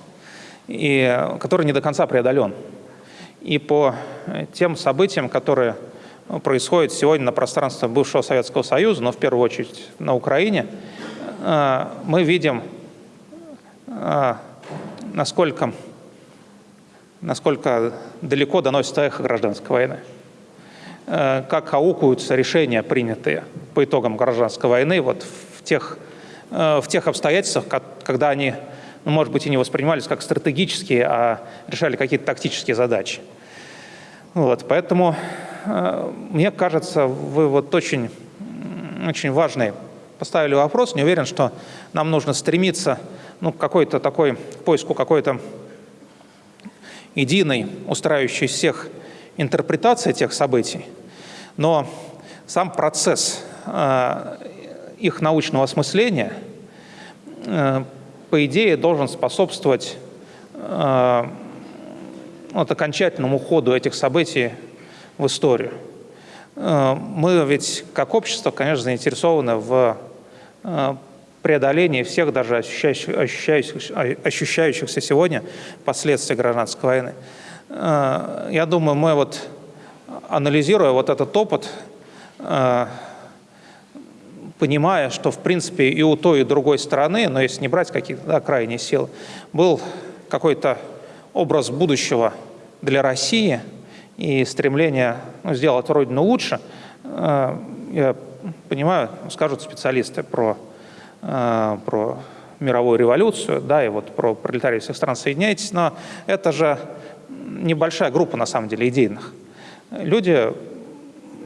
и, который не до конца преодолен. И по тем событиям, которые происходят сегодня на пространстве бывшего Советского Союза, но в первую очередь на Украине, э, мы видим, э, насколько, насколько далеко доносится эхо гражданской войны. Э, как аукаются решения, принятые по итогам гражданской войны, вот в тех, в тех обстоятельствах, когда они, ну, может быть, и не воспринимались как стратегические, а решали какие-то тактические задачи. Вот, поэтому мне кажется, вы вот очень, очень важный поставили вопрос. Не уверен, что нам нужно стремиться ну, к какой-то такой поиску какой-то единой, устраивающей всех интерпретации тех событий. Но сам процесс э, их научного осмысления, э, по идее, должен способствовать э, вот, окончательному уходу этих событий в историю. Э, мы ведь как общество, конечно, заинтересованы в э, преодолении всех даже ощущающих, ощущающихся, сегодня последствий гражданской войны. Э, я думаю, мы вот, анализируя вот этот опыт, понимая, что в принципе и у той, и другой стороны, но если не брать какие-то да, крайние силы, был какой-то образ будущего для России и стремление ну, сделать Родину лучше, э, я понимаю, скажут специалисты про, э, про мировую революцию, да, и вот про пролетарии всех стран соединяйтесь, но это же небольшая группа, на самом деле, идейных. Люди,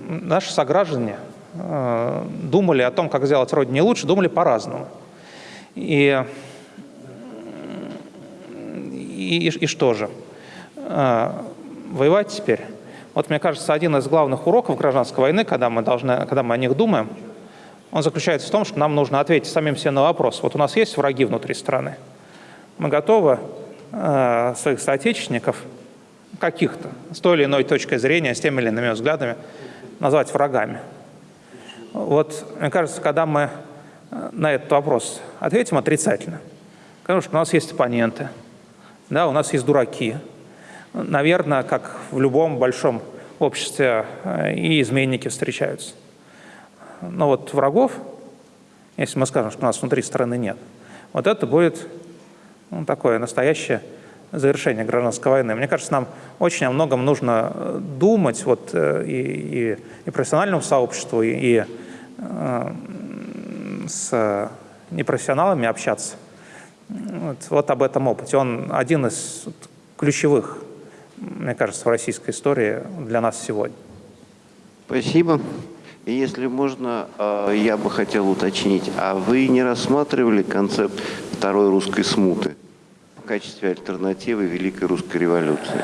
наши сограждане, э, думали о том, как сделать Родине лучше, думали по-разному. И и, и, и что же? Воевать теперь? Вот мне кажется, один из главных уроков гражданской войны, когда мы, должны, когда мы о них думаем, он заключается в том, что нам нужно ответить самим себе на вопрос. Вот у нас есть враги внутри страны. Мы готовы э, своих соотечественников, каких-то, с той или иной точкой зрения, с теми или иными взглядами, назвать врагами. Вот, мне кажется, когда мы на этот вопрос ответим отрицательно, конечно, у нас есть оппоненты – да, у нас есть дураки. Наверное, как в любом большом обществе э, и изменники встречаются. Но вот врагов, если мы скажем, что у нас внутри страны нет, вот это будет ну, такое настоящее завершение гражданской войны. Мне кажется, нам очень о многом нужно э, думать вот, э, и, и, и профессиональному сообществу, и, и с непрофессионалами общаться. Вот, вот об этом опыте. Он один из ключевых, мне кажется, в российской истории для нас сегодня. Спасибо. И если можно, а, я бы хотел уточнить, а вы не рассматривали концепт второй русской смуты в качестве альтернативы Великой Русской революции?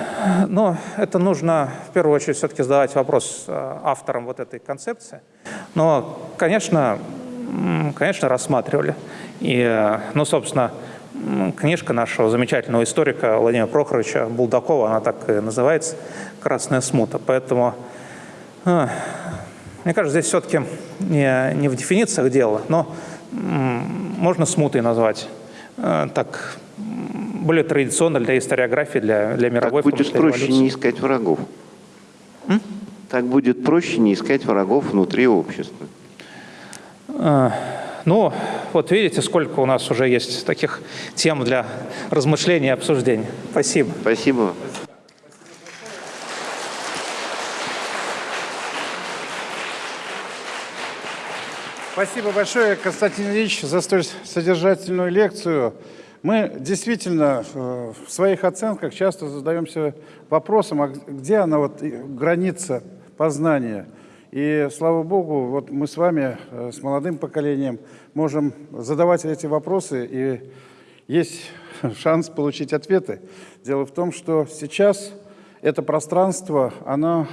Ну, это нужно в первую очередь все-таки задавать вопрос а, авторам вот этой концепции. Но, конечно, конечно, рассматривали. И, ну, собственно, книжка нашего замечательного историка Владимира Прохоровича Булдакова, она так и называется «Красная смута». Поэтому, э, мне кажется, здесь все-таки не, не в дефинициях дело, но можно смутой назвать. Э, так, более традиционно для историографии, для, для мировой Так будет проще революции. не искать врагов. М? Так будет проще не искать врагов внутри общества. Э, ну, вот видите, сколько у нас уже есть таких тем для размышления и обсуждения. Спасибо. Спасибо. Спасибо большое, Константин Ильич, за столь содержательную лекцию. Мы действительно э, в своих оценках часто задаемся вопросом, а где она вот и граница познания? И слава богу, вот мы с вами, э, с молодым поколением, можем задавать эти вопросы, и есть [LAUGHS] шанс получить ответы. Дело в том, что сейчас это пространство, оно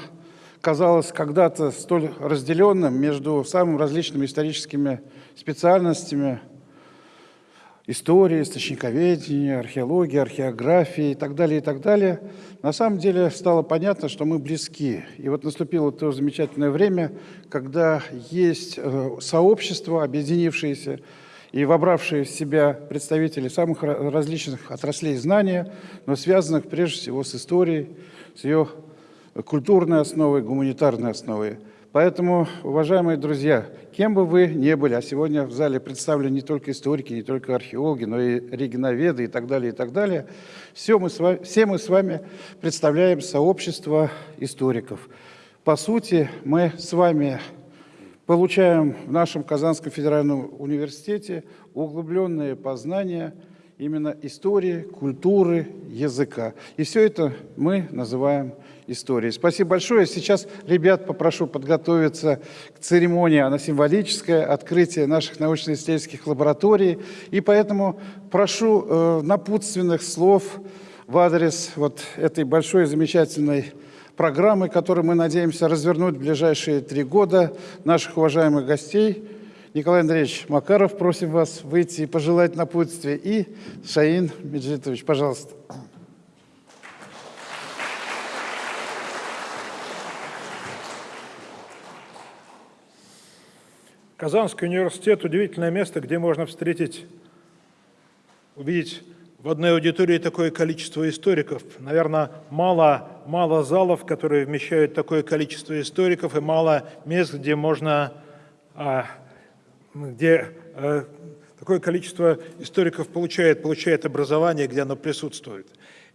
казалось когда-то столь разделенным между самыми различными историческими специальностями, истории, источниковедения, археологии, археографии и так далее, и так далее, на самом деле стало понятно, что мы близки. И вот наступило то замечательное время, когда есть э, сообщество, объединившееся и вобравшие в себя представители самых различных отраслей знания, но связанных прежде всего с историей, с ее культурной основой, гуманитарной основой. Поэтому, уважаемые друзья, кем бы вы ни были, а сегодня в зале представлены не только историки, не только археологи, но и регионоведы и так далее, и так далее, все мы с вами, все мы с вами представляем сообщество историков. По сути, мы с вами получаем в нашем Казанском федеральном университете углубленные познания именно истории, культуры, языка. И все это мы называем истории. Спасибо большое. Сейчас ребят попрошу подготовиться к церемонии. Она символическая, открытие наших научно-исследовательских лабораторий. И поэтому прошу э, напутственных слов в адрес вот этой большой замечательной программы, которую мы надеемся развернуть в ближайшие три года наших уважаемых гостей. Николай Андреевич Макаров, просим вас выйти и пожелать напутствия. И Шаин Меджитович, пожалуйста. Казанский университет – удивительное место, где можно встретить, увидеть в одной аудитории такое количество историков. Наверное, мало, мало залов, которые вмещают такое количество историков, и мало мест, где можно, а, где э, такое количество историков получает, получает образование, где оно присутствует.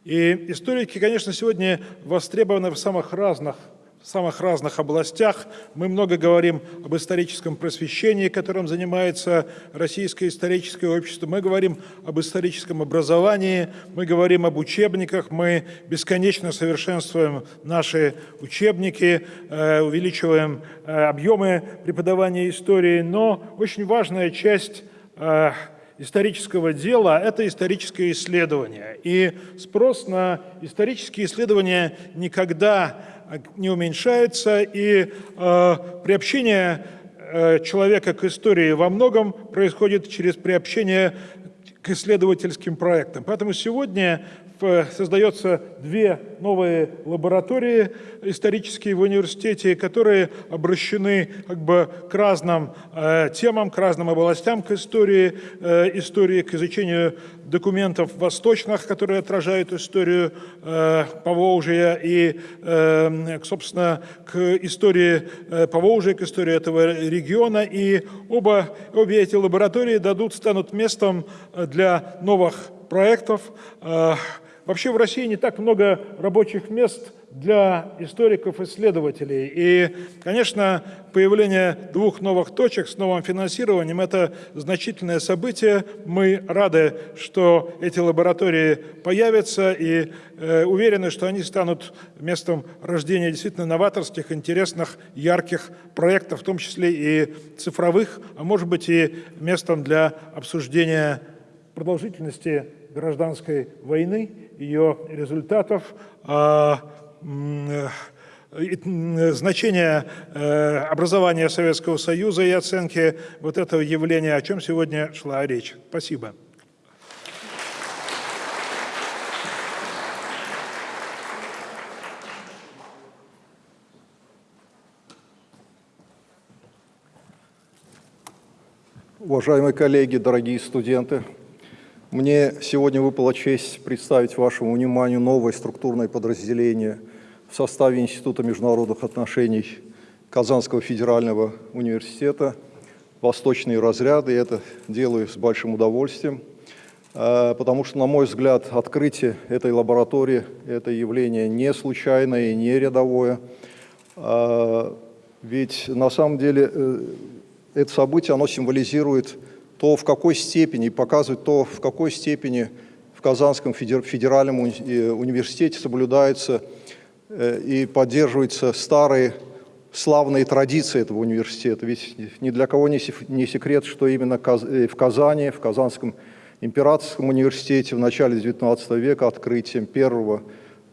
И историки, конечно, сегодня востребованы в самых разных в самых разных областях. Мы много говорим об историческом просвещении, которым занимается Российское историческое общество. Мы говорим об историческом образовании, мы говорим об учебниках, мы бесконечно совершенствуем наши учебники, э, увеличиваем э, объемы преподавания истории. Но очень важная часть э, исторического дела – это историческое исследование. И спрос на исторические исследования никогда не уменьшается, и э, приобщение э, человека к истории во многом происходит через приобщение к исследовательским проектам. Поэтому сегодня создается две новые лаборатории исторические в университете, которые обращены как бы к разным э, темам, к разным областям, к истории, э, истории, к изучению документов восточных, которые отражают историю э, Поволжья и, э, собственно, к истории э, Поволжья, к истории этого региона. И оба, обе эти лаборатории дадут, станут местом для новых проектов, э, Вообще в России не так много рабочих мест для историков-исследователей. И, конечно, появление двух новых точек с новым финансированием – это значительное событие. Мы рады, что эти лаборатории появятся и э, уверены, что они станут местом рождения действительно новаторских, интересных, ярких проектов, в том числе и цифровых, а может быть и местом для обсуждения продолжительности гражданской войны, ее результатов, а, значение э, образования Советского Союза и оценки вот этого явления, о чем сегодня шла речь. Спасибо. Уважаемые коллеги, дорогие студенты, мне сегодня выпала честь представить вашему вниманию новое структурное подразделение в составе Института международных отношений Казанского федерального университета «Восточные разряды». И это делаю с большим удовольствием, э, потому что, на мой взгляд, открытие этой лаборатории – это явление не случайное и не рядовое. Э, ведь на самом деле э, это событие, оно символизирует то, в какой степени, показывает то, в какой степени в Казанском федеральном университете соблюдаются и поддерживаются старые славные традиции этого университета. Ведь ни для кого не секрет, что именно в Казани, в Казанском императорском университете в начале XIX века открытием первого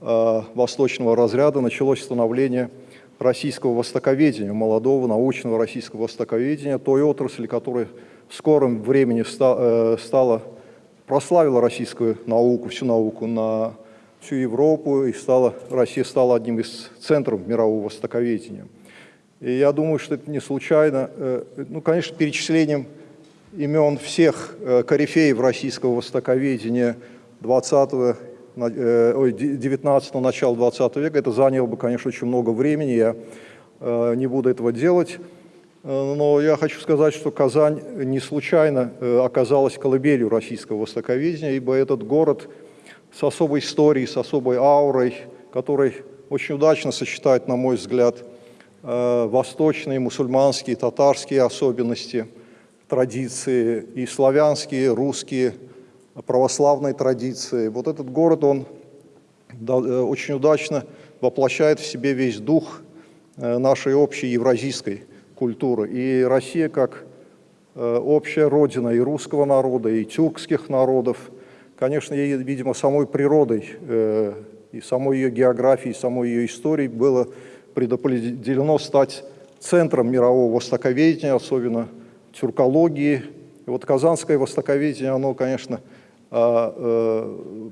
э, восточного разряда началось становление российского востоковедения, молодого научного российского востоковедения, той отрасли, которая в скором времени э, стала, прославила российскую науку, всю науку на всю Европу, и стала, Россия стала одним из центров мирового востоковедения. И я думаю, что это не случайно, э, ну, конечно, перечислением имен всех э, корифеев российского востоковедения 20 19 начала 20 века. Это заняло бы, конечно, очень много времени, я не буду этого делать. Э, но я хочу сказать, что Казань не случайно э, оказалась колыбелью российского востоковедения, ибо этот город с особой историей, с особой аурой, который очень удачно сочетает, на мой взгляд, восточные, мусульманские, татарские особенности, традиции, и славянские, русские, православной традиции. Вот этот город, он э, очень удачно воплощает в себе весь дух э, нашей общей евразийской культуры. И Россия как э, общая родина и русского народа, и тюркских народов, конечно, ей, видимо, самой природой и самой ее географией, самой ее историей было предопределено стать центром мирового востоковедения, особенно тюркологии. И вот казанское востоковедение, оно, конечно, а, э,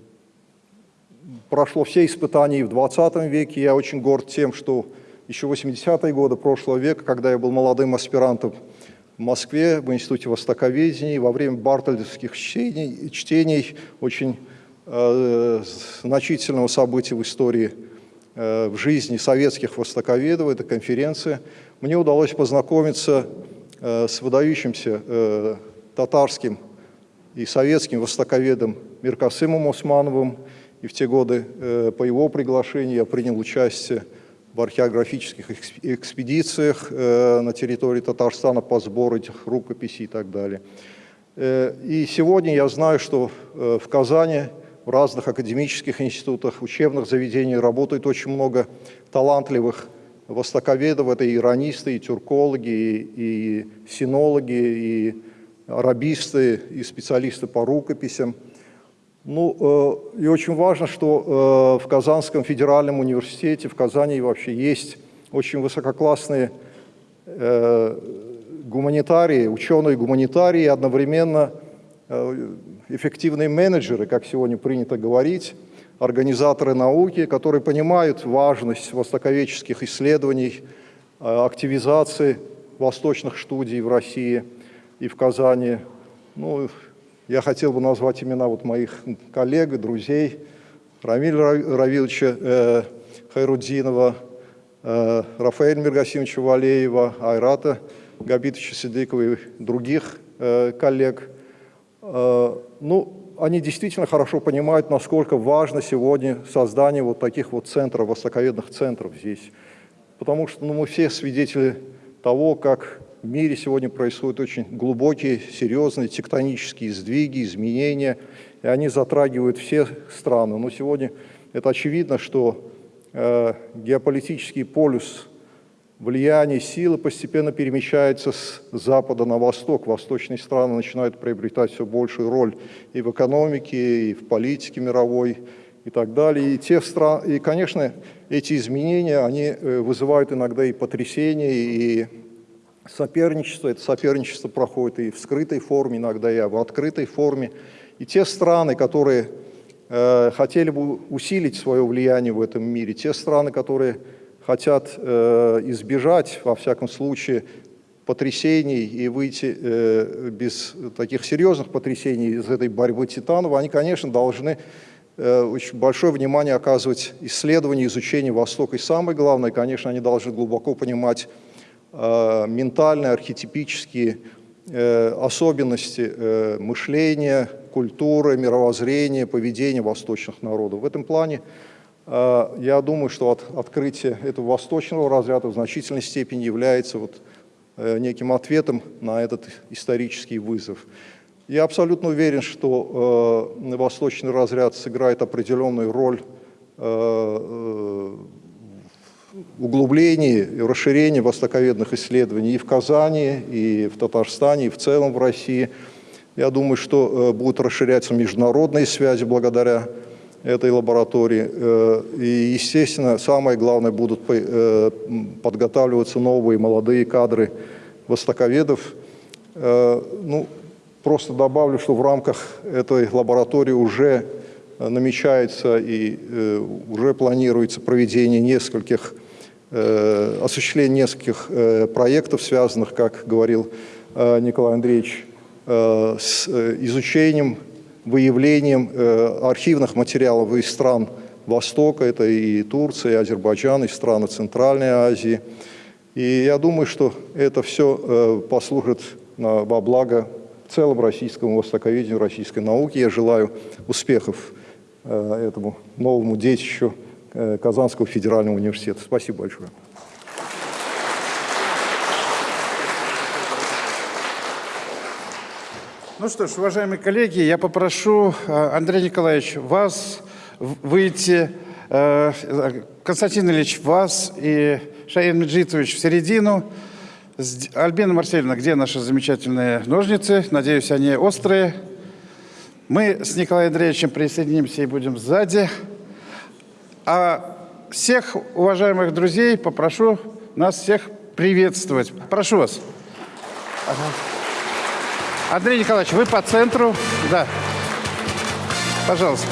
прошло все испытания и в 20 веке. Я очень горд тем, что еще 80-е годы прошлого века, когда я был молодым аспирантом в Москве, в Институте Востоковедения, во время бартольдовских чтений, чтений очень э, значительного события в истории, э, в жизни советских востоковедов, это конференция, мне удалось познакомиться э, с выдающимся э, татарским и советским востоковедом Миркасымом Османовым. И в те годы э, по его приглашению я принял участие в археографических экспедициях э, на территории Татарстана по сбору этих рукописей и так далее. Э, и сегодня я знаю, что в Казани в разных академических институтах, учебных заведениях работает очень много талантливых востоковедов, это и иронисты, и тюркологи, и, и синологи, и арабисты и специалисты по рукописям. Ну, э, и очень важно, что э, в Казанском федеральном университете, в Казани вообще есть очень высококлассные э, гуманитарии, ученые-гуманитарии, одновременно эффективные менеджеры, как сегодня принято говорить, организаторы науки, которые понимают важность востоковедческих исследований, активизации восточных студий в России – и в Казани. Ну, я хотел бы назвать имена вот моих коллег, друзей, Рамиля Равиловича э, Хайрудзинова, э, Рафаэля Миргасимовича Валеева, Айрата Габитовича Сидыкова и других э, коллег. Э, ну, они действительно хорошо понимают, насколько важно сегодня создание вот таких вот центров, востоковедных центров здесь. Потому что ну, мы все свидетели того, как в мире сегодня происходят очень глубокие, серьезные тектонические сдвиги, изменения, и они затрагивают все страны. Но сегодня это очевидно, что э, геополитический полюс влияния силы постепенно перемещается с запада на восток. Восточные страны начинают приобретать все большую роль и в экономике, и в политике мировой, и так далее. И, те страны, и конечно, эти изменения, они э, вызывают иногда и потрясения, и соперничество. Это соперничество проходит и в скрытой форме, иногда и в открытой форме. И те страны, которые э, хотели бы усилить свое влияние в этом мире, те страны, которые хотят э, избежать, во всяком случае, потрясений и выйти э, без таких серьезных потрясений из этой борьбы титанов, они, конечно, должны э, очень большое внимание оказывать исследованию, изучению Востока. И самое главное, конечно, они должны глубоко понимать ментальные, архетипические э, особенности э, мышления, культуры, мировоззрения, поведения восточных народов. В этом плане я думаю, что от, открытие этого восточного разряда в значительной степени является вот э, неким ответом на этот исторический вызов. Я абсолютно уверен, что э, восточный разряд сыграет определенную роль э, э, углублении и расширении востоковедных исследований и в Казани, и в Татарстане, и в целом в России. Я думаю, что э, будут расширяться международные связи благодаря этой лаборатории. Э, И, естественно, самое главное, будут э, подготавливаться новые молодые кадры востоковедов. Ну, просто добавлю, что в рамках этой лаборатории уже намечается и уже планируется проведение нескольких, осуществление нескольких э, проектов, связанных, как говорил э, Николай Андреевич, э, с э, изучением, выявлением э, архивных материалов из стран Востока, это и Турция, и Азербайджан, и страны Центральной Азии. И я думаю, что это все послужит во благо в целом российскому востоковедению, российской науке. Я желаю успехов э, этому новому детищу э, Казанского федерального университета. Спасибо большое. Ну что ж, уважаемые коллеги, я попрошу, э, Андрей Николаевич, вас выйти, э, Константин Ильич, вас и Шаин Меджитович в середину. Альбина Марсельевна, где наши замечательные ножницы? Надеюсь, они острые. Мы с Николаем Андреевичем присоединимся и будем сзади. А всех уважаемых друзей попрошу нас всех приветствовать. Прошу вас. Андрей Николаевич, вы по центру. Да. Пожалуйста.